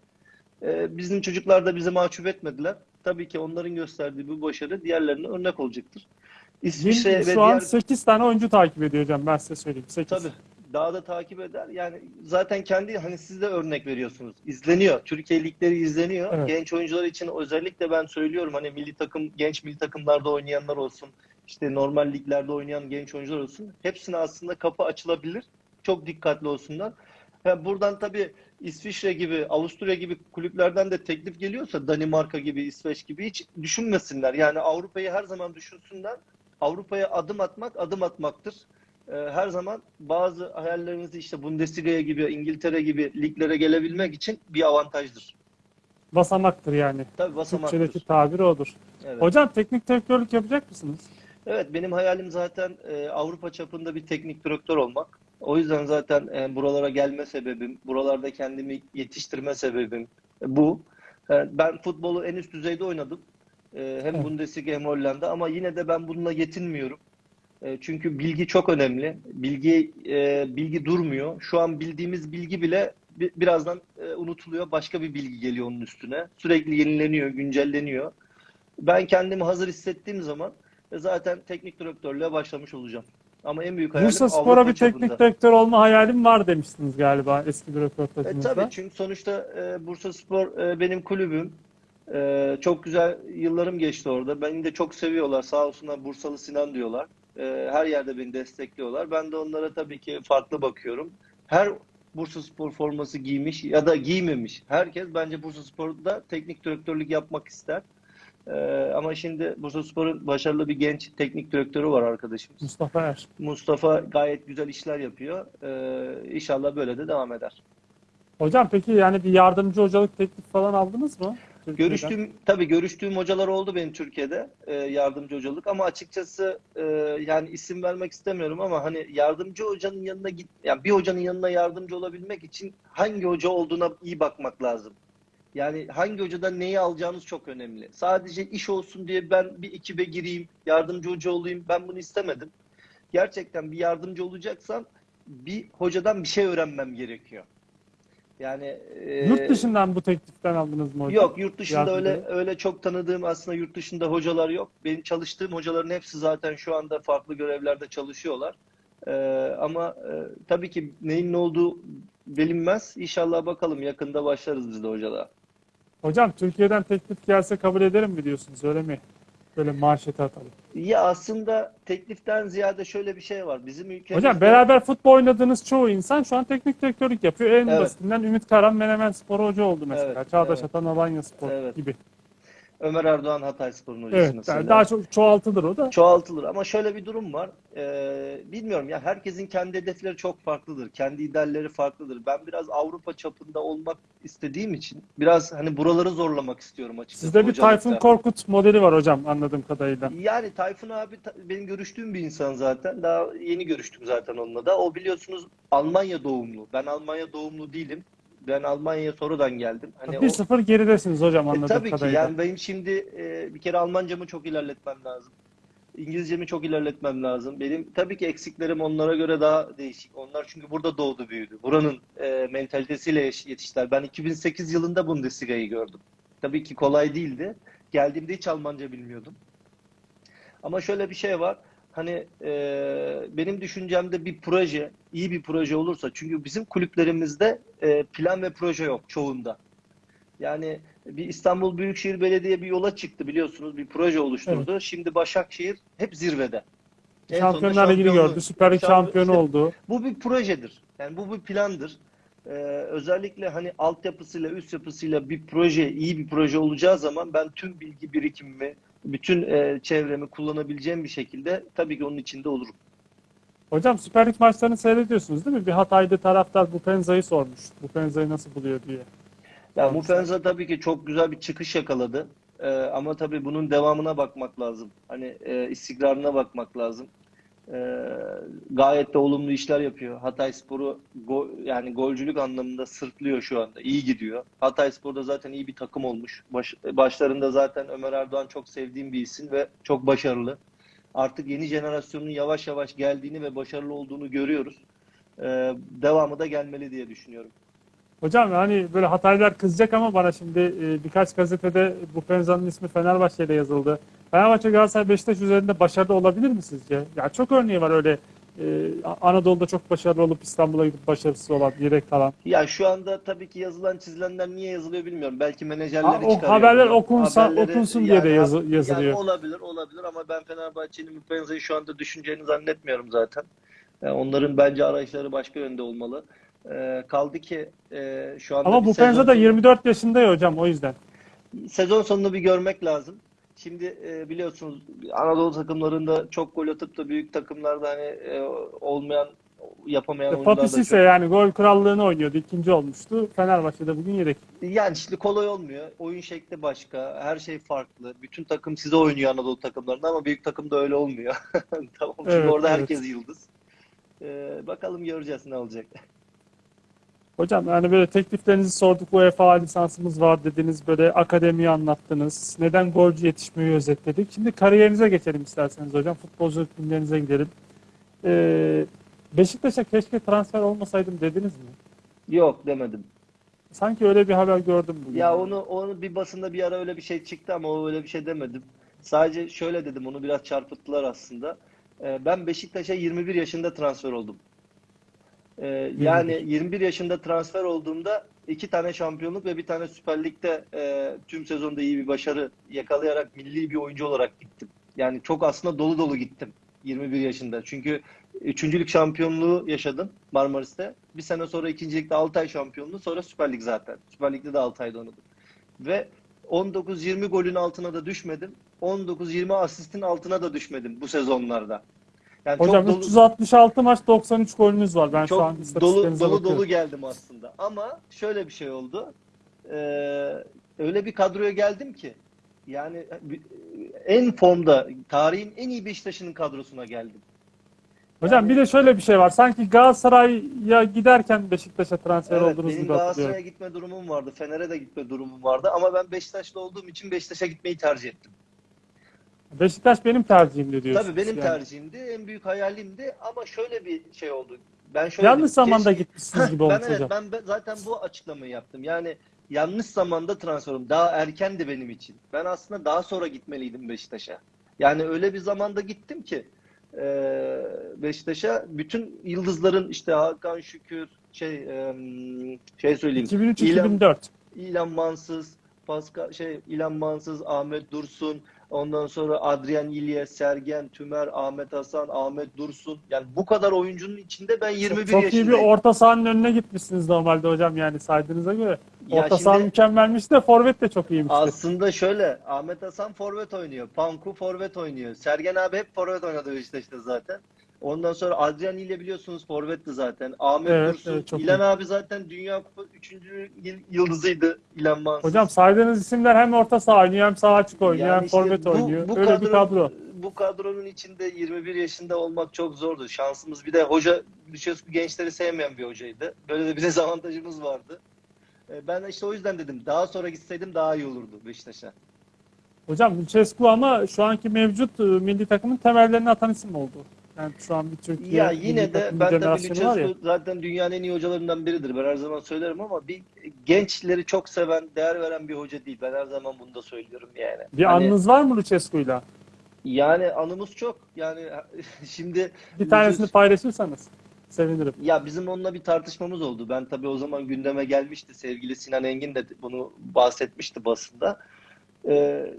[SPEAKER 2] Ee, bizim çocuklar da bizi mahcup etmediler. Tabii ki onların gösterdiği bu başarı diğerlerine örnek olacaktır. İsviçre
[SPEAKER 1] Lille
[SPEAKER 2] ve
[SPEAKER 1] şu an
[SPEAKER 2] diğer
[SPEAKER 1] 8 tane oyuncu takip ediyor hocam ben size söyleyeyim. 8.
[SPEAKER 2] Tabii. Daha da takip eder. Yani zaten kendi hani siz de örnek veriyorsunuz. İzleniyor. Türkiye ligleri izleniyor.
[SPEAKER 1] Evet.
[SPEAKER 2] Genç oyuncular için özellikle ben söylüyorum hani milli takım genç milli takımlarda oynayanlar olsun. işte normal liglerde oynayan genç oyuncular olsun. Hepsine aslında kapı açılabilir. Çok dikkatli olsunlar. Ha, buradan tabii İsviçre gibi, Avusturya gibi kulüplerden de teklif geliyorsa Danimarka gibi, İsveç gibi hiç düşünmesinler. Yani Avrupa'yı her zaman düşünsünler. Avrupa'ya adım atmak adım atmaktır. Ee, her zaman bazı hayallerinizi işte Bundesliga'ya gibi, İngiltere gibi liglere gelebilmek için bir avantajdır.
[SPEAKER 1] Basamaktır yani.
[SPEAKER 2] Tabii basamaktır.
[SPEAKER 1] Türkçedeki tabiri odur.
[SPEAKER 2] Evet.
[SPEAKER 1] Hocam teknik direktörlük yapacak mısınız?
[SPEAKER 2] Evet, benim hayalim zaten e, Avrupa çapında bir teknik direktör olmak. O yüzden zaten e, buralara gelme sebebim, buralarda kendimi yetiştirme sebebim e, bu. E, ben futbolu en üst düzeyde oynadım. E, hem
[SPEAKER 1] Evet.
[SPEAKER 2] Bundesliga hem Hollanda ama yine de ben bununla yetinmiyorum. E, çünkü bilgi çok önemli. Bilgi e, bilgi durmuyor. Şu an bildiğimiz bilgi bile bi- birazdan e, unutuluyor. Başka bir bilgi geliyor onun üstüne. Sürekli yenileniyor, güncelleniyor. Ben kendimi hazır hissettiğim zaman e, zaten teknik direktörlüğe başlamış olacağım. Ama en büyük hayalim
[SPEAKER 1] Bursa Spor'a bir
[SPEAKER 2] çapında.
[SPEAKER 1] teknik direktör olma hayalim var demiştiniz galiba eski bir
[SPEAKER 2] E,
[SPEAKER 1] röportajınızda.
[SPEAKER 2] tabii çünkü sonuçta e, Bursa Spor e, benim kulübüm. E, çok güzel yıllarım geçti orada. Beni de çok seviyorlar. Sağ olsunlar Bursalı Sinan diyorlar. E, her yerde beni destekliyorlar. Ben de onlara tabii ki farklı bakıyorum. Her Bursa Spor forması giymiş ya da giymemiş. Herkes bence Bursa Spor'da teknik direktörlük yapmak ister. E, ama şimdi Bursa Spor'un başarılı bir genç teknik direktörü var arkadaşımız.
[SPEAKER 1] Mustafa Er.
[SPEAKER 2] Mustafa gayet güzel işler yapıyor. E, inşallah böyle de devam eder.
[SPEAKER 1] Hocam peki yani bir yardımcı hocalık teklif falan aldınız mı? Türkiye'den?
[SPEAKER 2] Görüştüğüm tabii görüştüğüm hocalar oldu benim Türkiye'de e, yardımcı hocalık ama açıkçası e, yani isim vermek istemiyorum ama hani yardımcı hocanın yanına git yani bir hocanın yanına yardımcı olabilmek için hangi hoca olduğuna iyi bakmak lazım. Yani hangi hocadan neyi alacağınız çok önemli. Sadece iş olsun diye ben bir ekibe gireyim, yardımcı hoca olayım ben bunu istemedim. Gerçekten bir yardımcı olacaksam bir hocadan bir şey öğrenmem gerekiyor. Yani e,
[SPEAKER 1] Yurt dışından bu tekliften aldınız mı hocam?
[SPEAKER 2] Yok yurt dışında
[SPEAKER 1] Yardımcı.
[SPEAKER 2] öyle öyle çok tanıdığım aslında yurt dışında hocalar yok. Benim çalıştığım hocaların hepsi zaten şu anda farklı görevlerde çalışıyorlar. Ee, ama e, tabii ki neyin ne olduğu bilinmez. İnşallah bakalım yakında başlarız biz de hocalığa.
[SPEAKER 1] Hocam Türkiye'den teklif gelse kabul ederim mi diyorsunuz öyle mi? Böyle marşete atalım.
[SPEAKER 2] Ya aslında tekliften ziyade şöyle bir şey var. Bizim ülkemizde
[SPEAKER 1] Hocam beraber futbol oynadığınız çoğu insan şu an teknik direktörlük yapıyor. En
[SPEAKER 2] Evet.
[SPEAKER 1] basitinden Ümit Karan Menemen Spor hoca oldu mesela.
[SPEAKER 2] Evet,
[SPEAKER 1] Çağdaş
[SPEAKER 2] evet.
[SPEAKER 1] Atan Alanya Spor
[SPEAKER 2] Evet.
[SPEAKER 1] gibi.
[SPEAKER 2] Ömer Erdoğan Hatayspor'un hocası
[SPEAKER 1] Evet.
[SPEAKER 2] mesela.
[SPEAKER 1] daha çok çoğaltılır o da.
[SPEAKER 2] Çoğaltılır ama şöyle bir durum var. Ee, bilmiyorum ya herkesin kendi hedefleri çok farklıdır. Kendi idealleri farklıdır. Ben biraz Avrupa çapında olmak istediğim için biraz hani buraları zorlamak istiyorum açıkçası.
[SPEAKER 1] Sizde bir. Tayfun Korkut modeli var hocam anladığım kadarıyla.
[SPEAKER 2] Yani Tayfun abi benim görüştüğüm bir insan zaten. Daha yeni görüştüm zaten onunla da. O biliyorsunuz Almanya doğumlu. Ben Almanya doğumlu değilim. Ben Almanya'ya sonradan geldim. Hani o-
[SPEAKER 1] 1-0 geridesiniz hocam
[SPEAKER 2] E,
[SPEAKER 1] anladığım
[SPEAKER 2] tabii ki
[SPEAKER 1] kadarıyla.
[SPEAKER 2] yani benim şimdi e, bir kere Almancamı çok ilerletmem lazım. İngilizcemi çok ilerletmem lazım. Benim tabii ki eksiklerim onlara göre daha değişik. Onlar çünkü burada doğdu büyüdü. Buranın e, mentalitesiyle yetiştiler. Ben 2008 yılında Bundesliga'yı gördüm. Tabii ki kolay değildi. Geldiğimde hiç Almanca bilmiyordum. Ama şöyle bir şey var. Hani e, benim düşüncemde bir proje, iyi bir proje olursa çünkü bizim kulüplerimizde e, plan ve proje yok çoğunda. Yani bir İstanbul Büyükşehir Belediye bir yola çıktı biliyorsunuz bir proje oluşturdu. Şimdi Başakşehir hep zirvede.
[SPEAKER 1] Şampiyonlar Ligi'ni gördü. Süper Lig
[SPEAKER 2] şampiyon-
[SPEAKER 1] şampiyonu
[SPEAKER 2] işte
[SPEAKER 1] oldu.
[SPEAKER 2] Bu bir projedir. Yani bu bir plandır. Ee, özellikle hani altyapısıyla üst yapısıyla bir proje iyi bir proje olacağı zaman ben tüm bilgi birikimimi bütün e, çevremi kullanabileceğim bir şekilde tabii ki onun içinde olurum.
[SPEAKER 1] Hocam Süper Lig maçlarını seyrediyorsunuz değil mi? Bir Hatay'da taraftar Bupenza'yı sormuş. Bupenza'yı nasıl buluyor diye.
[SPEAKER 2] Ya
[SPEAKER 1] Tamam.
[SPEAKER 2] Mupenza tabii ki çok güzel bir çıkış yakaladı. Ee, ama tabii bunun devamına bakmak lazım. Hani e, istikrarına bakmak lazım. Ee, gayet de olumlu işler yapıyor. Hatayspor'u go, yani golcülük anlamında sırtlıyor şu anda. İyi gidiyor. Hatayspor'da zaten iyi bir takım olmuş. Baş, başlarında zaten Ömer Erdoğan çok sevdiğim bir isim ve çok başarılı. Artık yeni jenerasyonun yavaş yavaş geldiğini ve başarılı olduğunu görüyoruz. Ee, devamı da gelmeli diye düşünüyorum.
[SPEAKER 1] Hocam hani böyle Hataylılar kızacak ama bana şimdi e, birkaç gazetede Bupenza'nın ismi Fenerbahçe'yle yazıldı. Fenerbahçe Galatasaray Beşiktaş üzerinde başarılı olabilir mi sizce? Ya çok örneği var öyle e, Anadolu'da çok başarılı olup İstanbul'a gidip başarısız olan, yedek kalan.
[SPEAKER 2] Ya şu anda tabii ki yazılan çizilenler niye yazılıyor bilmiyorum. Belki menajerleri
[SPEAKER 1] Ha, o
[SPEAKER 2] çıkarıyor.
[SPEAKER 1] haberler
[SPEAKER 2] bunu.
[SPEAKER 1] okunsa-
[SPEAKER 2] Haberleri-
[SPEAKER 1] okunsun diye de yazı-
[SPEAKER 2] yani
[SPEAKER 1] yazılıyor.
[SPEAKER 2] olabilir, olabilir ama ben Fenerbahçe'nin Mupenza'yı şu anda düşüneceğini zannetmiyorum zaten. Yani onların bence arayışları başka yönde olmalı. Ee, kaldı ki e, şu anda
[SPEAKER 1] Ama Bupenza
[SPEAKER 2] sezon
[SPEAKER 1] da
[SPEAKER 2] sonu-
[SPEAKER 1] 24 yaşında ya hocam o yüzden.
[SPEAKER 2] sezon sonunu bir görmek lazım. Şimdi e, biliyorsunuz Anadolu takımlarında çok gol atıp da büyük takımlarda hani e, olmayan yapamayan oyuncular da
[SPEAKER 1] Papi
[SPEAKER 2] çok.
[SPEAKER 1] Sisse yani gol krallığını oynuyordu. ikinci olmuştu. Fenerbahçe'de bugün yedek.
[SPEAKER 2] Yani şimdi kolay olmuyor. Oyun şekli başka. Her şey farklı. Bütün takım size oynuyor Anadolu takımlarında ama büyük takımda öyle olmuyor. Tamam. Çünkü
[SPEAKER 1] Evet,
[SPEAKER 2] orada
[SPEAKER 1] evet.
[SPEAKER 2] herkes yıldız. Ee, bakalım göreceğiz ne olacak.
[SPEAKER 1] Hocam yani böyle tekliflerinizi sorduk. UEFA lisansımız var dediniz. Böyle akademiyi anlattınız. Neden golcü yetişmeyi özetledik. Şimdi kariyerinize geçelim isterseniz hocam. Futbolculuk günlerinize gidelim. Ee, Beşiktaş'a keşke transfer olmasaydım dediniz mi?
[SPEAKER 2] Yok demedim.
[SPEAKER 1] Sanki öyle bir haber gördüm bugün.
[SPEAKER 2] Ya onu onu bir basında bir ara öyle bir şey çıktı ama o öyle bir şey demedim. Sadece şöyle dedim onu biraz çarpıttılar aslında. Ee, ben Beşiktaş'a 21 yaşında transfer oldum. Ee, yani 21 yaşında transfer olduğumda iki tane şampiyonluk ve bir tane Süper Lig'de e, tüm sezonda iyi bir başarı yakalayarak milli bir oyuncu olarak gittim. Yani çok aslında dolu dolu gittim 21 yaşında. Çünkü üçüncülük şampiyonluğu yaşadım Marmaris'te. Bir sene sonra ikincilikte Altay şampiyonluğu sonra Süper Lig zaten. Süper Lig'de de 6 ayda oynadım. Ve 19-20 golün altına da düşmedim. 19-20 asistin altına da düşmedim bu sezonlarda. Yani çok
[SPEAKER 1] Hocam
[SPEAKER 2] dolu-
[SPEAKER 1] 366 maç 93 golünüz var. Ben şu an
[SPEAKER 2] çok dolu dolu dolu geldim aslında. Ama şöyle bir şey oldu. Ee, öyle bir kadroya geldim ki yani en formda tarihin en iyi Beşiktaş'ının kadrosuna geldim.
[SPEAKER 1] Hocam bir de şöyle bir şey var. Sanki Galatasaray'a giderken Beşiktaş'a transfer
[SPEAKER 2] Evet,
[SPEAKER 1] oldunuz gibi hatırlıyorum.
[SPEAKER 2] Galatasaray'a gitme durumum vardı. Fener'e de gitme durumum vardı. Ama ben Beşiktaşlı olduğum için Beşiktaş'a gitmeyi tercih ettim.
[SPEAKER 1] Beşiktaş benim tercihimdi diyorsunuz.
[SPEAKER 2] Tabii benim
[SPEAKER 1] yani.
[SPEAKER 2] tercihimdi. En büyük hayalimdi. Ama şöyle bir şey oldu. Ben şöyle
[SPEAKER 1] Yanlış zamanda
[SPEAKER 2] Keşke-
[SPEAKER 1] gitmişsiniz gibi
[SPEAKER 2] ben
[SPEAKER 1] olmuş
[SPEAKER 2] evet,
[SPEAKER 1] hocam.
[SPEAKER 2] ben be- zaten bu açıklamayı yaptım. Yani yanlış zamanda transfer oldum. Daha erkendi benim için. Ben aslında daha sonra gitmeliydim Beşiktaş'a. Yani öyle bir zamanda gittim ki e, Beşiktaş'a bütün yıldızların işte Hakan Şükür şey e, şey söyleyeyim.
[SPEAKER 1] 2003-2004.
[SPEAKER 2] İlhan Mansız, Pascal şey İlhan Mansız, Ahmet Dursun, ondan sonra Adrian İlyas, Sergen Tümer, Ahmet Hasan, Ahmet Dursun. Yani bu kadar oyuncunun içinde ben 21
[SPEAKER 1] Çok iyi bir
[SPEAKER 2] yaşındayım.
[SPEAKER 1] orta sahanın önüne gitmişsiniz normalde hocam yani saydığınıza göre. Orta saha mükemmelmiş de forvet de çok iyiymişti.
[SPEAKER 2] Aslında şöyle Ahmet Hasan forvet oynuyor. Panku forvet oynuyor. Sergen abi hep forvet oynadı Beşiktaş'ta zaten. Ondan sonra Adrian ile biliyorsunuz forvetti zaten. Ahmet
[SPEAKER 1] Evet,
[SPEAKER 2] Dursun,
[SPEAKER 1] evet, çok
[SPEAKER 2] İlhan
[SPEAKER 1] iyi.
[SPEAKER 2] abi zaten Dünya Kupa 3. yıldızıydı İlhan Mansız.
[SPEAKER 1] Hocam saydığınız isimler hem orta saha oynuyor hem sağ açık oynuyor
[SPEAKER 2] Yani
[SPEAKER 1] hem
[SPEAKER 2] işte
[SPEAKER 1] forvet
[SPEAKER 2] bu-
[SPEAKER 1] oynuyor.
[SPEAKER 2] bu
[SPEAKER 1] Öyle bir kadro.
[SPEAKER 2] Bu kadronun içinde 21 yaşında olmak çok zordu. Şansımız bir de hoca Lüçescu gençleri sevmeyen bir hocaydı. Böyle de bir dezavantajımız vardı. E, Ben işte o yüzden dedim daha sonra gitseydim daha iyi olurdu Beşiktaş'a.
[SPEAKER 1] Hocam Lucescu ama şu anki mevcut e, milli takımın temellerini atan isim oldu. Yani şu an bir Türkiye
[SPEAKER 2] Ya yine de ben tabii. Lucescu zaten dünyanın en iyi hocalarından biridir. Ben her zaman söylerim ama bir gençleri çok seven, değer veren bir hoca değil. Ben her zaman bunu da söylüyorum yani.
[SPEAKER 1] Bir
[SPEAKER 2] Hani-
[SPEAKER 1] anınız var mı Lucescu'yla?
[SPEAKER 2] Yani anımız çok. Yani şimdi
[SPEAKER 1] Bir tanesini
[SPEAKER 2] Lucescu-
[SPEAKER 1] paylaşırsanız sevinirim.
[SPEAKER 2] Ya bizim onunla bir tartışmamız oldu. Ben tabii o zaman gündeme gelmişti. Sevgili Sinan Engin de bunu bahsetmişti basında. Ee,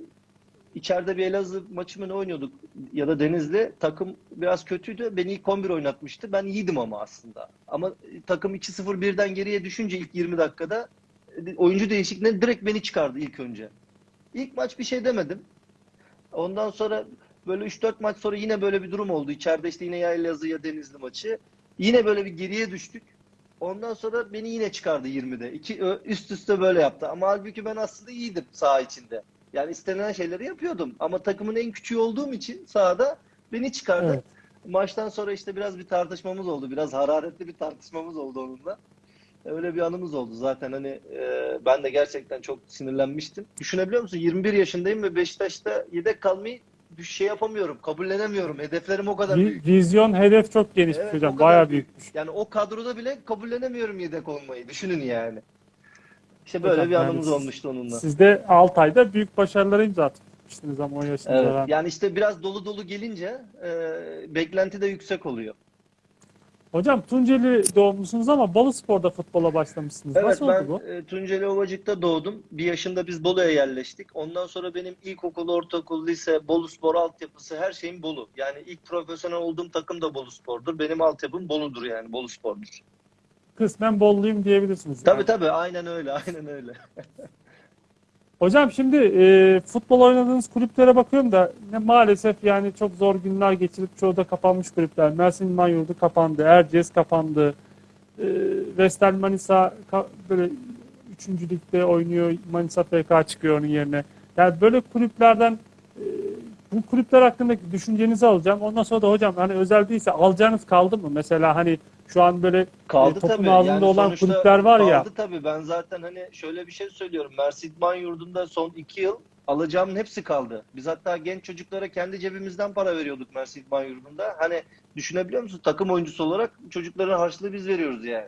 [SPEAKER 2] içeride bir Elazığ maçı mı ne oynuyorduk ya da Denizli. Takım biraz kötüydü. Beni ilk 11 oynatmıştı. Ben iyiydim ama aslında. Ama takım 2-0 birden geriye düşünce ilk 20 dakikada e, oyuncu değişikliğinden direkt beni çıkardı ilk önce. İlk maç bir şey demedim. Ondan sonra böyle 3-4 maç sonra yine böyle bir durum oldu. İçeride işte yine ya Elazığ ya Denizli maçı. Yine böyle bir geriye düştük. Ondan sonra beni yine çıkardı 20'de. İki üst üste böyle yaptı. Ama halbuki ben aslında iyiydim saha içinde. Yani istenilen şeyleri yapıyordum. Ama takımın en küçüğü olduğum için sahada beni çıkardı.
[SPEAKER 1] Evet.
[SPEAKER 2] Maçtan sonra işte biraz bir tartışmamız oldu. Biraz hararetli bir tartışmamız oldu onunla. Öyle bir anımız oldu. Zaten hani e, ben de gerçekten çok sinirlenmiştim. Düşünebiliyor musun? 21 yaşındayım ve Beşiktaş'ta yedek kalmayı bir şey yapamıyorum. Kabullenemiyorum. Hedeflerim o kadar büyük.
[SPEAKER 1] Vizyon hedef çok geniş
[SPEAKER 2] Evet,
[SPEAKER 1] hocam. Bayağı
[SPEAKER 2] büyük.
[SPEAKER 1] büyükmüş.
[SPEAKER 2] Yani o kadroda bile kabullenemiyorum yedek olmayı. Düşünün yani. İşte böyle
[SPEAKER 1] Hocam,
[SPEAKER 2] bir
[SPEAKER 1] yani
[SPEAKER 2] anımız
[SPEAKER 1] siz-
[SPEAKER 2] olmuştu onunla.
[SPEAKER 1] Siz de Altay'da büyük başarılara imza atmıştınız ama 10 yaşında
[SPEAKER 2] Evet.
[SPEAKER 1] falan.
[SPEAKER 2] Yani işte biraz dolu dolu gelince e, beklenti de yüksek oluyor.
[SPEAKER 1] Hocam Tunceli doğumlusunuz ama Bolu Spor'da futbola başlamışsınız.
[SPEAKER 2] Evet
[SPEAKER 1] Nasıl
[SPEAKER 2] ben
[SPEAKER 1] oldu bu?
[SPEAKER 2] e, Tunceli Ovacık'ta doğdum. Bir yaşında biz Bolu'ya yerleştik. Ondan sonra benim ilkokul, ortaokul, lise, Bolu Spor altyapısı her şeyim Bolu. Yani ilk profesyonel olduğum takım da Bolu Spor'dur. Benim altyapım Bolu'dur yani. Bolu Spor'dur.
[SPEAKER 1] Kısmen Bolluyum diyebilirsiniz.
[SPEAKER 2] Tabii
[SPEAKER 1] yani.
[SPEAKER 2] tabii aynen öyle. Aynen öyle.
[SPEAKER 1] Hocam şimdi e, futbol oynadığınız kulüplere bakıyorum da ne maalesef yani çok zor günler geçirip çoğu da kapanmış kulüpler. Mersin Yurdu kapandı, Erciyes kapandı. E, Vestel Manisa ka- böyle 3. ligde oynuyor. Manisa FK çıkıyor onun yerine. Yani böyle kulüplerden e, bu kulüpler hakkındaki düşüncenizi alacağım. Ondan sonra da hocam hani özel değilse alacağınız kaldı mı? Mesela hani şu an böyle
[SPEAKER 2] Kaldı
[SPEAKER 1] topun
[SPEAKER 2] tabii.
[SPEAKER 1] ağzında
[SPEAKER 2] Yani
[SPEAKER 1] olan kulüpler var ya.
[SPEAKER 2] Kaldı tabii. Ben zaten hani şöyle bir şey söylüyorum. İdman Yurdu'nda son iki yıl alacağımın hepsi kaldı. Biz hatta genç çocuklara kendi cebimizden para veriyorduk İdman Yurdu'nda. Hani düşünebiliyor musun? Takım oyuncusu olarak çocukların harçlığı biz veriyoruz yani.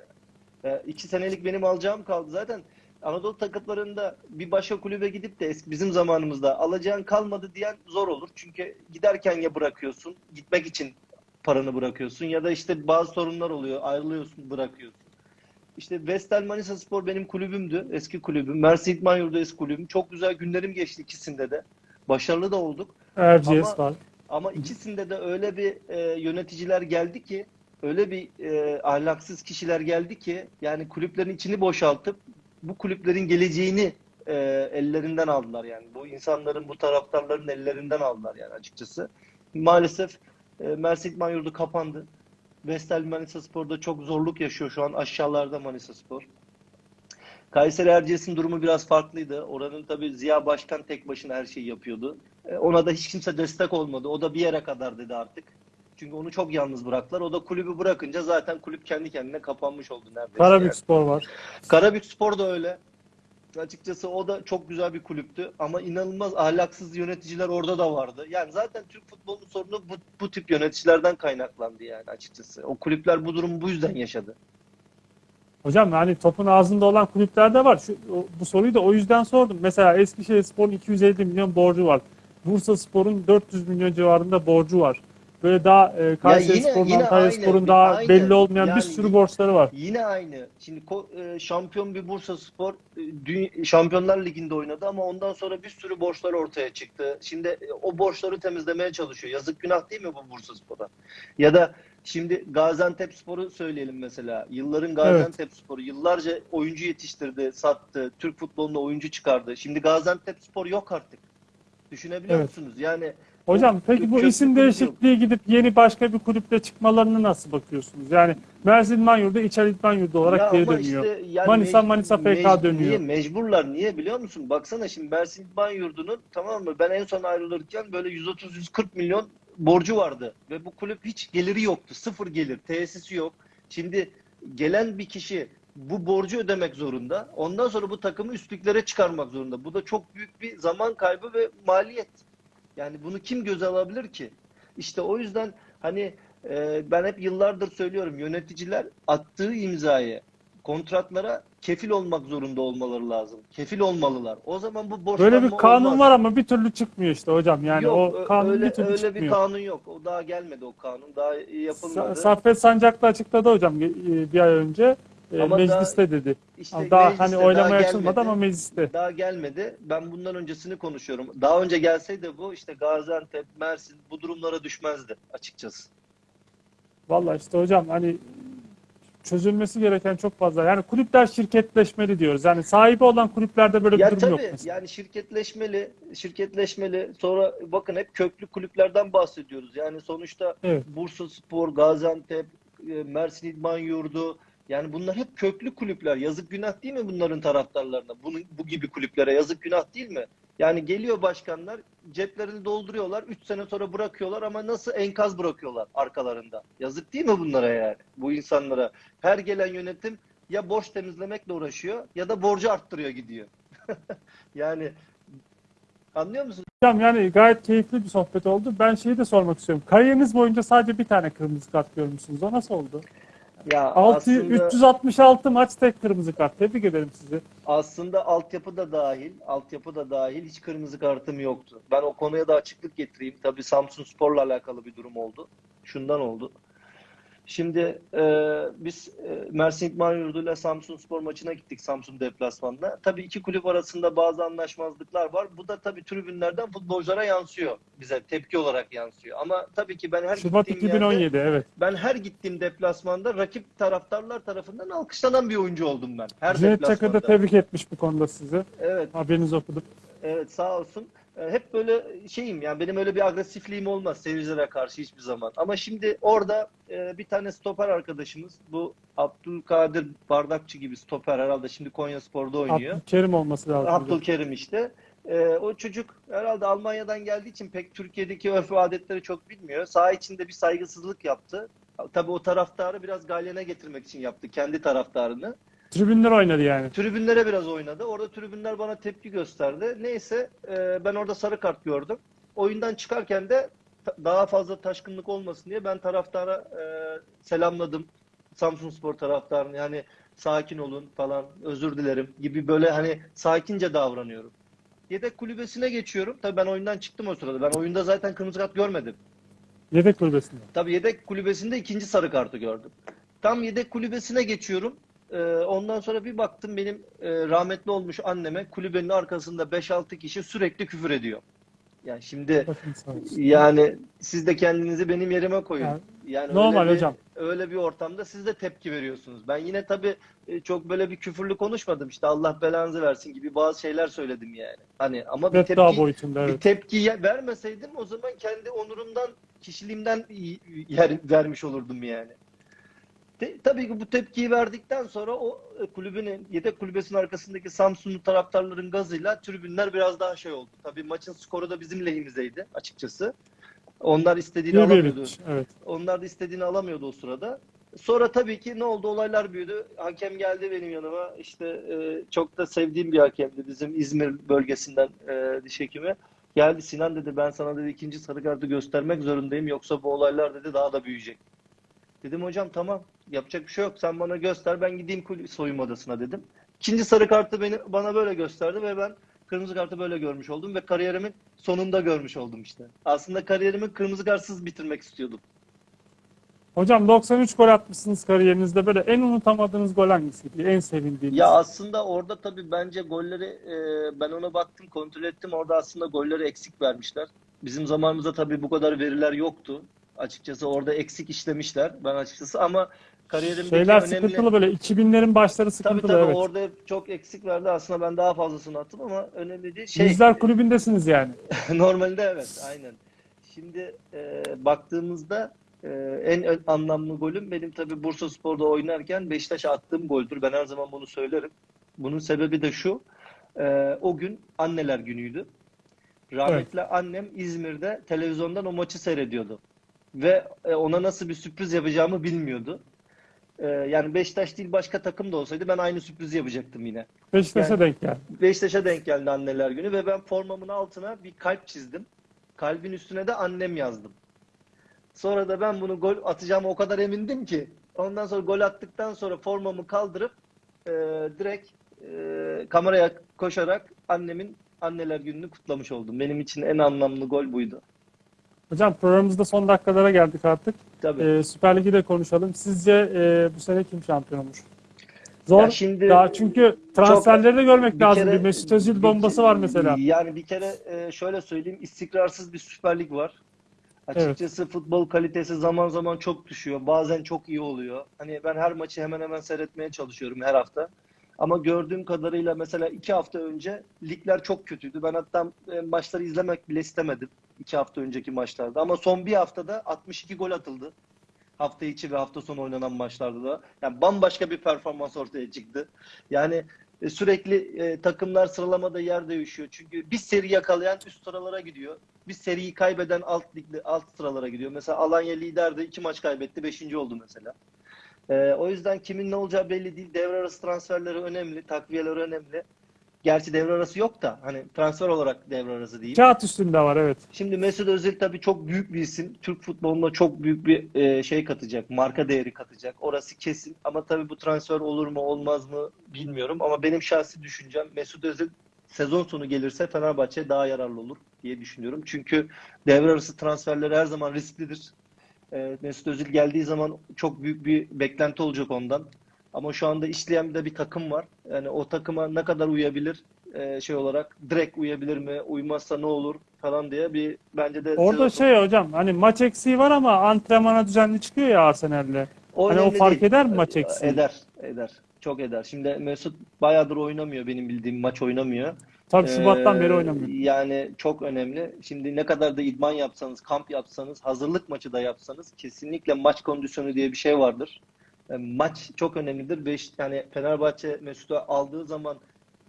[SPEAKER 2] E, iki senelik benim alacağım kaldı. Zaten Anadolu takımlarında bir başka kulübe gidip de eski bizim zamanımızda alacağın kalmadı diyen zor olur. Çünkü giderken ya bırakıyorsun, gitmek için paranı bırakıyorsun ya da işte bazı sorunlar oluyor, ayrılıyorsun, bırakıyorsun. İşte Vestel Manisa Spor benim kulübümdü, eski kulübüm. Mersin İdman Yurdu eski kulübüm. Çok güzel günlerim geçti ikisinde de. Başarılı da olduk.
[SPEAKER 1] Erciyes
[SPEAKER 2] Ama-. Ama ikisinde de öyle bir e, yöneticiler geldi ki, öyle bir e, ahlaksız kişiler geldi ki, yani kulüplerin içini boşaltıp bu kulüplerin geleceğini e, ellerinden aldılar yani. Bu insanların, bu taraftarların ellerinden aldılar yani açıkçası. Maalesef e, Mersin İdman Yurdu kapandı. Vestel Manisa Spor'da çok zorluk yaşıyor şu an aşağılarda Manisa Spor. Kayseri Erciyes'in durumu biraz farklıydı. Oranın tabii Ziya Başkan tek başına her şeyi yapıyordu. E, Ona da hiç kimse destek olmadı. O da bir yere kadar dedi artık. Çünkü onu çok yalnız bıraktılar. O da kulübü bırakınca zaten kulüp kendi kendine kapanmış oldu neredeyse.
[SPEAKER 1] Karabük
[SPEAKER 2] yani.
[SPEAKER 1] Spor var.
[SPEAKER 2] Karabük Spor da öyle. Açıkçası o da çok güzel bir kulüptü ama inanılmaz ahlaksız yöneticiler orada da vardı. Yani zaten Türk futbolunun sorunu bu, bu tip yöneticilerden kaynaklandı yani açıkçası. O kulüpler bu durumu bu yüzden yaşadı.
[SPEAKER 1] Hocam yani topun ağzında olan kulüpler de var. Şu, bu soruyu da o yüzden sordum. Mesela Eskişehir Spor'un 250 milyon borcu var. Bursa Spor'un 400 milyon civarında borcu var. Böyle daha e, Kayseri
[SPEAKER 2] yine-
[SPEAKER 1] Spor'un,
[SPEAKER 2] yine
[SPEAKER 1] Antalya
[SPEAKER 2] aynı,
[SPEAKER 1] Spor'un daha
[SPEAKER 2] aynı.
[SPEAKER 1] belli olmayan
[SPEAKER 2] Yani
[SPEAKER 1] bir sürü borçları var.
[SPEAKER 2] Yine aynı. Şimdi e, şampiyon bir Bursa Spor e, Şampiyonlar Ligi'nde oynadı ama ondan sonra bir sürü borçlar ortaya çıktı. Şimdi e, o borçları temizlemeye çalışıyor. Yazık günah değil mi bu Bursa Spor'a? Ya da şimdi Gaziantep Spor'u söyleyelim mesela. Yılların Gaziantep Sporu yıllarca oyuncu yetiştirdi, sattı. Türk futboluna oyuncu çıkardı. Şimdi Gaziantep Spor yok artık. Düşünebiliyor
[SPEAKER 1] Evet.
[SPEAKER 2] musunuz? Yani
[SPEAKER 1] Hocam peki bu isim değişikliği gidip yeni başka bir kulüple çıkmalarına nasıl bakıyorsunuz? Yani Mersin İdman Yurdu, İçer İdman Yurdu olarak
[SPEAKER 2] Ya
[SPEAKER 1] geri dönüyor.
[SPEAKER 2] işte yani
[SPEAKER 1] Manisa,
[SPEAKER 2] mec-
[SPEAKER 1] Manisa FK
[SPEAKER 2] mec-
[SPEAKER 1] dönüyor.
[SPEAKER 2] Niye? Mecburlar. Niye biliyor musun? Baksana şimdi Mersin İdman Yurdu'nun tamam mı? Ben en son ayrılırken böyle 130-140 milyon borcu vardı. Ve bu kulüp hiç geliri yoktu. Sıfır gelir. Tesisi yok. Şimdi gelen bir kişi bu borcu ödemek zorunda. Ondan sonra bu takımı üstlüklere çıkarmak zorunda. Bu da çok büyük bir zaman kaybı ve maliyet. Yani bunu kim göze alabilir ki? İşte o yüzden hani e, ben hep yıllardır söylüyorum yöneticiler attığı imzayı kontratlara kefil olmak zorunda olmaları lazım. Kefil olmalılar. O zaman bu borçlanma
[SPEAKER 1] Böyle bir kanun
[SPEAKER 2] olmaz.
[SPEAKER 1] var ama bir türlü çıkmıyor işte hocam. Yani
[SPEAKER 2] yok,
[SPEAKER 1] o kanun
[SPEAKER 2] öyle,
[SPEAKER 1] bir türlü
[SPEAKER 2] öyle
[SPEAKER 1] çıkmıyor.
[SPEAKER 2] bir kanun yok. O daha gelmedi o kanun. Daha yapılmadı.
[SPEAKER 1] Saffet Sancaklı açıkladı hocam e, bir ay önce.
[SPEAKER 2] Ama
[SPEAKER 1] mecliste dedi.
[SPEAKER 2] İşte
[SPEAKER 1] Ama daha
[SPEAKER 2] mecliste
[SPEAKER 1] hani
[SPEAKER 2] daha
[SPEAKER 1] oylamaya
[SPEAKER 2] gelmedi.
[SPEAKER 1] açılmadı ama mecliste.
[SPEAKER 2] Daha gelmedi. Ben bundan öncesini konuşuyorum. Daha önce gelseydi bu işte Gaziantep, Mersin bu durumlara düşmezdi açıkçası.
[SPEAKER 1] Vallahi işte hocam hani çözülmesi gereken çok fazla. Yani kulüpler şirketleşmeli diyoruz. Yani sahibi olan kulüplerde böyle bir
[SPEAKER 2] Ya
[SPEAKER 1] durum
[SPEAKER 2] tabii
[SPEAKER 1] yok mesela.
[SPEAKER 2] yani şirketleşmeli, şirketleşmeli. Sonra bakın hep köklü kulüplerden bahsediyoruz. Yani sonuçta
[SPEAKER 1] Evet.
[SPEAKER 2] Bursaspor, Gaziantep, e, Mersin İdman Yurdu yani bunlar hep köklü kulüpler. Yazık günah değil mi bunların taraftarlarına? Bunun bu gibi kulüplere yazık günah değil mi? Yani geliyor başkanlar ceplerini dolduruyorlar. 3 sene sonra bırakıyorlar ama nasıl enkaz bırakıyorlar arkalarında. Yazık değil mi bunlara yani? Bu insanlara. Her gelen yönetim ya borç temizlemekle uğraşıyor ya da borcu arttırıyor gidiyor. yani anlıyor musun?
[SPEAKER 1] Hocam yani gayet keyifli bir sohbet oldu. Ben şeyi de sormak istiyorum. Kariyeriniz boyunca sadece bir tane kırmızı kart görmüşsünüz. O nasıl oldu?
[SPEAKER 2] Ya
[SPEAKER 1] 6,
[SPEAKER 2] aslında
[SPEAKER 1] 366 maç tek kırmızı kart. Tebrik ederim sizi.
[SPEAKER 2] aslında altyapı da dahil, altyapı da dahil hiç kırmızı kartım yoktu. Ben o konuya da açıklık getireyim. Tabii Samsun Spor'la alakalı bir durum oldu. Şundan oldu. Şimdi e, biz e, Mersin İdman Yurdu ile Samsun Spor maçına gittik Samsun deplasmanına. Tabii iki kulüp arasında bazı anlaşmazlıklar var. Bu da tabii tribünlerden futbolculara yansıyor. Bize tepki olarak yansıyor. Ama tabii ki ben her
[SPEAKER 1] Şubat
[SPEAKER 2] gittiğim yerde
[SPEAKER 1] 2017 evet.
[SPEAKER 2] ben her gittiğim deplasmanda rakip taraftarlar tarafından alkışlanan bir oyuncu oldum ben. Her
[SPEAKER 1] Cüneyt Çakır da tebrik etmiş bu konuda sizi.
[SPEAKER 2] Evet,
[SPEAKER 1] Haberinizi okudum.
[SPEAKER 2] evet sağ olsun. E, Hep böyle şeyim yani benim öyle bir agresifliğim olmaz seyircilere karşı hiçbir zaman. Ama şimdi orada e, bir tane stoper arkadaşımız bu Abdülkadir Bardakçı gibi stoper herhalde şimdi Konyaspor'da oynuyor.
[SPEAKER 1] Abdülkerim olması lazım.
[SPEAKER 2] Abdülkerim işte. Ee, o çocuk herhalde Almanya'dan geldiği için pek Türkiye'deki örf ve adetleri çok bilmiyor. Saha içinde bir saygısızlık yaptı. Tabii o taraftarı biraz galyana getirmek için yaptı. Kendi taraftarını.
[SPEAKER 1] Tribünler oynadı yani.
[SPEAKER 2] Tribünlere biraz oynadı. Orada tribünler bana tepki gösterdi. Neyse e, ben orada sarı kart gördüm. Oyundan çıkarken de daha fazla taşkınlık olmasın diye ben taraftara e, selamladım. Samsunspor taraftarını yani sakin olun falan özür dilerim gibi böyle hani sakince davranıyorum. Yedek kulübesine geçiyorum. Tabii ben oyundan çıktım o sırada. Ben oyunda zaten kırmızı kart görmedim.
[SPEAKER 1] Yedek kulübesinde.
[SPEAKER 2] Tabii yedek kulübesinde ikinci sarı kartı gördüm. Tam yedek kulübesine geçiyorum. Ee, ondan sonra bir baktım benim e, rahmetli olmuş anneme kulübenin arkasında 5-6 kişi sürekli küfür ediyor. Yani şimdi yani siz de kendinizi benim yerime koyun.
[SPEAKER 1] Yani
[SPEAKER 2] Yani
[SPEAKER 1] normal
[SPEAKER 2] öyle bir,
[SPEAKER 1] hocam.
[SPEAKER 2] Öyle bir ortamda siz de tepki veriyorsunuz. Ben yine tabii e, çok böyle bir küfürlü konuşmadım. İşte Allah belanızı versin gibi bazı şeyler söyledim yani. Hani ama bir tepki
[SPEAKER 1] boyutunda
[SPEAKER 2] bir
[SPEAKER 1] evet.
[SPEAKER 2] tepki ye- vermeseydim o zaman kendi onurumdan, kişiliğimden yer vermiş olurdum yani. Te- tabii ki bu tepkiyi verdikten sonra o e, kulübün yedek kulübesinin arkasındaki Samsunlu taraftarların gazıyla tribünler biraz daha şey oldu. Tabii maçın skoru da bizim lehimizdeydi açıkçası. Onlar istediğini
[SPEAKER 1] Bir bir
[SPEAKER 2] alamıyordu.
[SPEAKER 1] bitmiş. Evet.
[SPEAKER 2] Onlar da istediğini alamıyordu o sırada. Sonra tabii ki ne oldu? Olaylar büyüdü. Hakem geldi benim yanıma. İşte e, çok da sevdiğim bir hakemdi. Bizim İzmir bölgesinden e, diş hekimi. Geldi Sinan dedi ben sana dedi ikinci sarı kartı göstermek zorundayım. Yoksa bu olaylar dedi daha da büyüyecek. Dedim hocam tamam yapacak bir şey yok. Sen bana göster ben gideyim kul- soyunma odasına dedim. İkinci sarı kartı beni bana böyle gösterdi ve ben kırmızı kartı böyle görmüş oldum ve kariyerimin sonunda görmüş oldum işte. Aslında kariyerimi kırmızı kartsız bitirmek istiyordum.
[SPEAKER 1] Hocam 93 gol atmışsınız kariyerinizde. Böyle en unutamadığınız gol hangisiydi? En sevindiğiniz?
[SPEAKER 2] Ya aslında orada tabii bence golleri e, ben ona baktım kontrol ettim orada aslında golleri eksik vermişler. Bizim zamanımızda tabii bu kadar veriler yoktu. Açıkçası orada eksik işlemişler ben açıkçası ama kariyerimdeki
[SPEAKER 1] Şeyler
[SPEAKER 2] önemli...
[SPEAKER 1] sıkıntılı böyle. 2000'lerin başları
[SPEAKER 2] Tabii
[SPEAKER 1] sıkıntılı
[SPEAKER 2] tabii
[SPEAKER 1] evet.
[SPEAKER 2] orada çok eksik verdi aslında ben daha fazlasını attım ama önemli değil. Şey,
[SPEAKER 1] Yüzler kulübündesiniz yani.
[SPEAKER 2] Normalde evet, aynen. Şimdi e, baktığımızda e, en anlamlı golüm benim tabii Bursaspor'da oynarken Beşiktaş'a attığım goldür. Ben her zaman bunu söylerim. Bunun sebebi de şu. e, o gün anneler günüydü. Rahmetli annem İzmir'de televizyondan o maçı seyrediyordu. Ve e, ona nasıl bir sürpriz yapacağımı bilmiyordu. Ee, yani Beşiktaş değil başka takım da olsaydı ben aynı sürprizi yapacaktım yine.
[SPEAKER 1] Beşiktaş'a
[SPEAKER 2] Yani-
[SPEAKER 1] denk geldi.
[SPEAKER 2] Beşiktaş'a denk geldi anneler günü ve ben formamın altına bir kalp çizdim. Kalbin üstüne de annem yazdım. Sonra da ben bunu gol atacağıma o kadar emindim ki ondan sonra gol attıktan sonra formamı kaldırıp e, direkt e, kameraya koşarak annemin anneler gününü kutlamış oldum. Benim için en anlamlı gol buydu.
[SPEAKER 1] Hocam programımızda son dakikalara geldik artık.
[SPEAKER 2] Tabii.
[SPEAKER 1] Ee, Süper Lig'i de konuşalım. Sizce e, bu sene kim şampiyon olur? Zor.
[SPEAKER 2] Ya şimdi
[SPEAKER 1] Daha çünkü transferleri de görmek
[SPEAKER 2] bir
[SPEAKER 1] lazım.
[SPEAKER 2] kere-
[SPEAKER 1] bir Mesut Özil bombası var mesela.
[SPEAKER 2] Yani bir kere e, şöyle söyleyeyim istikrarsız bir Süper Lig var. Açıkçası futbol kalitesi zaman zaman çok düşüyor. Bazen çok iyi oluyor. Hani ben her maçı hemen hemen seyretmeye çalışıyorum her hafta. Ama gördüğüm kadarıyla mesela iki hafta önce ligler çok kötüydü. Ben hatta e, maçları izlemek bile istemedim iki hafta önceki maçlarda. Ama son bir haftada 62 gol atıldı. Hafta içi ve hafta sonu oynanan maçlarda da. Yani bambaşka bir performans ortaya çıktı. Yani e, sürekli e, takımlar sıralamada yer değişiyor. Çünkü bir seri yakalayan üst sıralara gidiyor. Bir seriyi kaybeden alt ligde alt sıralara gidiyor. Mesela Alanya liderdi, iki maç kaybetti, beşinci oldu mesela. E, o yüzden kimin ne olacağı belli değil. Devre arası transferleri önemli, takviyeler önemli. Gerçi devre arası yok da hani transfer olarak devre arası değil.
[SPEAKER 1] Kağıt üstünde var evet.
[SPEAKER 2] Şimdi Mesut Özil tabii çok büyük bir isim. Türk futboluna çok büyük bir e, şey katacak. Marka değeri katacak. Orası kesin. Ama tabii bu transfer olur mu olmaz mı bilmiyorum. Ama benim şahsi düşüncem Mesut Özil sezon sonu gelirse Fenerbahçe daha yararlı olur diye düşünüyorum. Çünkü devre arası transferler her zaman risklidir. E, Mesut Özil geldiği zaman çok büyük bir beklenti olacak ondan. Ama şu anda işleyen de bir takım var. Yani o takıma ne kadar uyabilir e, şey olarak direkt uyabilir mi? Uymazsa ne olur falan diye bir bence de
[SPEAKER 1] Orada şey hocam hani maç eksiği var ama antrenmana düzenli çıkıyor ya Arsenal'le.
[SPEAKER 2] o
[SPEAKER 1] hani o fark
[SPEAKER 2] değil.
[SPEAKER 1] eder mi maç eksiği?
[SPEAKER 2] Eder, eder. Çok eder. Şimdi Mesut bayağıdır oynamıyor benim bildiğim maç oynamıyor.
[SPEAKER 1] Tabii Şubat'tan
[SPEAKER 2] Ee,
[SPEAKER 1] beri oynamıyor.
[SPEAKER 2] Yani çok önemli. Şimdi ne kadar da idman yapsanız, kamp yapsanız, hazırlık maçı da yapsanız kesinlikle maç kondisyonu diye bir şey vardır. E, Maç çok önemlidir ve işte yani Fenerbahçe Mesut'u aldığı zaman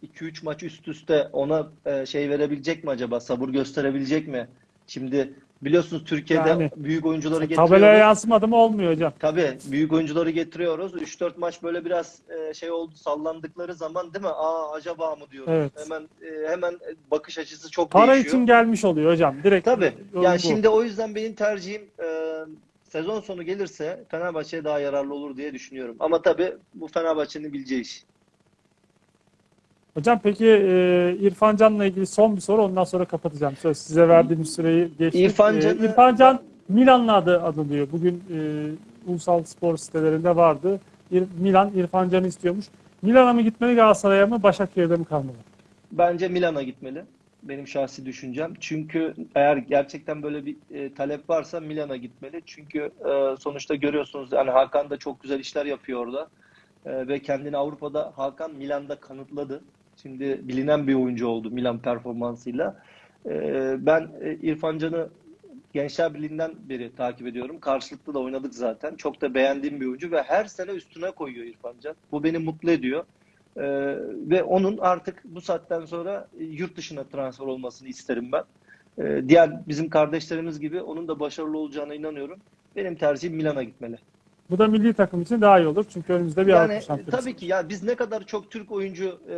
[SPEAKER 2] 2-3 maç üst üste ona e, şey verebilecek mi acaba? Sabır gösterebilecek mi? Şimdi biliyorsunuz Türkiye'de
[SPEAKER 1] Yani,
[SPEAKER 2] büyük oyuncuları
[SPEAKER 1] Tabelaya
[SPEAKER 2] getiriyoruz.
[SPEAKER 1] yansımadı mı olmuyor hocam.
[SPEAKER 2] Tabii büyük oyuncuları getiriyoruz. 3-4 maç böyle biraz e, şey oldu sallandıkları zaman değil mi? Aa acaba mı diyoruz.
[SPEAKER 1] Evet.
[SPEAKER 2] Hemen e, hemen bakış açısı çok
[SPEAKER 1] Para
[SPEAKER 2] değişiyor.
[SPEAKER 1] için gelmiş oluyor hocam. Direkt
[SPEAKER 2] Tabii. Yani
[SPEAKER 1] bu.
[SPEAKER 2] şimdi o yüzden benim tercihim e, sezon sonu gelirse Fenerbahçe'ye daha yararlı olur diye düşünüyorum. Ama tabii bu Fenerbahçe'nin bileceği iş.
[SPEAKER 1] Hocam peki e, İrfan Can'la ilgili son bir soru ondan sonra kapatacağım. Söz size verdiğim süreyi geçtik.
[SPEAKER 2] İrfan
[SPEAKER 1] E,
[SPEAKER 2] Can'ı-
[SPEAKER 1] İrfan Can Milan'la adı anılıyor. Bugün e, ulusal spor sitelerinde vardı. İr- Milan İrfan Can'ı istiyormuş. Milan'a mı gitmeli Galatasaray'a mı Başakşehir'de mi kalmalı?
[SPEAKER 2] Bence Milan'a gitmeli. Benim şahsi düşüncem. Çünkü eğer gerçekten böyle bir e, talep varsa Milan'a gitmeli. Çünkü e, sonuçta görüyorsunuz yani Hakan da çok güzel işler yapıyor orada. E, ve kendini Avrupa'da Hakan Milan'da kanıtladı. Şimdi bilinen bir oyuncu oldu Milan performansıyla. E, ben e, İrfan Can'ı Gençler Birliği'nden beri takip ediyorum. Karşılıklı da oynadık zaten. Çok da beğendiğim bir oyuncu ve her sene üstüne koyuyor İrfan Can. Bu beni mutlu ediyor. Ee, ve onun artık bu saatten sonra e, yurt dışına transfer olmasını isterim ben. Ee, diğer bizim kardeşlerimiz gibi onun da başarılı olacağına inanıyorum. Benim tercihim Milan'a gitmeli.
[SPEAKER 1] Bu da milli takım için daha iyi olur. Çünkü önümüzde bir
[SPEAKER 2] Yani
[SPEAKER 1] Avrupa
[SPEAKER 2] e,
[SPEAKER 1] şampiyonası.
[SPEAKER 2] tabii ki ya biz ne kadar çok Türk oyuncu e,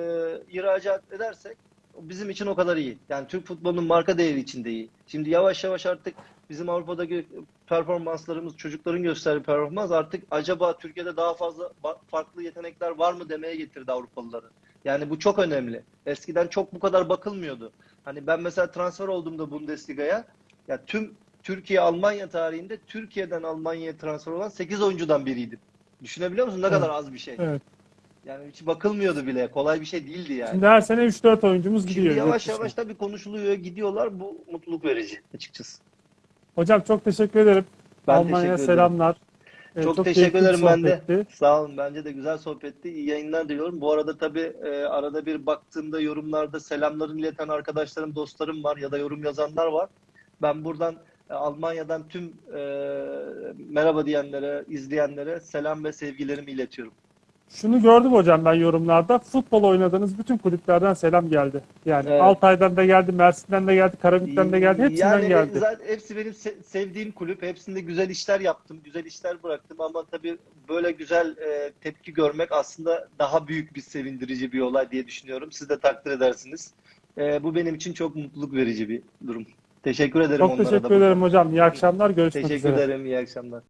[SPEAKER 2] ihracat edersek bizim için o kadar iyi. Yani Türk futbolunun marka değeri için de iyi. Şimdi yavaş yavaş artık bizim Avrupa'daki performanslarımız, çocukların gösterdiği performans artık acaba Türkiye'de daha fazla farklı yetenekler var mı demeye getirdi Avrupalıları. Yani bu çok önemli. Eskiden çok bu kadar bakılmıyordu. Hani ben mesela transfer olduğumda Bundesliga'ya ya tüm Türkiye Almanya tarihinde Türkiye'den Almanya'ya transfer olan 8 oyuncudan biriydim. Düşünebiliyor musun ne kadar az bir şey.
[SPEAKER 1] Evet.
[SPEAKER 2] Yani hiç bakılmıyordu bile. Kolay bir şey değildi yani.
[SPEAKER 1] Şimdi her sene 3-4 oyuncumuz
[SPEAKER 2] Şimdi
[SPEAKER 1] gidiyor. yurt
[SPEAKER 2] yavaş yavaş tabii konuşuluyor, gidiyorlar. Bu mutluluk verici açıkçası.
[SPEAKER 1] Hocam çok teşekkür ederim.
[SPEAKER 2] Ben
[SPEAKER 1] Almanya'ya selamlar. Ee,
[SPEAKER 2] Çok,
[SPEAKER 1] keyifli
[SPEAKER 2] teşekkür ederim ben de. Sağ olun. Bence de güzel sohbetti. İyi yayınlar diliyorum. Bu arada tabii e, arada bir baktığımda yorumlarda selamlarını ileten arkadaşlarım, dostlarım var ya da yorum yazanlar var. Ben buradan Almanya'dan tüm e, merhaba diyenlere, izleyenlere selam ve sevgilerimi iletiyorum.
[SPEAKER 1] Şunu gördüm hocam ben yorumlarda. Futbol oynadığınız bütün kulüplerden selam geldi. Yani
[SPEAKER 2] Evet.
[SPEAKER 1] Altay'dan da geldi, Mersin'den de geldi, Karabük'ten de geldi. Hepsinden
[SPEAKER 2] yani
[SPEAKER 1] geldi.
[SPEAKER 2] zaten hepsi benim se- sevdiğim kulüp. Hepsinde güzel işler yaptım, güzel işler bıraktım ama tabii böyle güzel e, tepki görmek aslında daha büyük bir sevindirici bir olay diye düşünüyorum. Siz de takdir edersiniz. E, bu benim için çok mutluluk verici bir durum. Teşekkür ederim
[SPEAKER 1] Çok
[SPEAKER 2] onlara da
[SPEAKER 1] teşekkür ederim hocam. İyi akşamlar. Görüşmek
[SPEAKER 2] Teşekkür
[SPEAKER 1] üzere.
[SPEAKER 2] ederim. İyi akşamlar.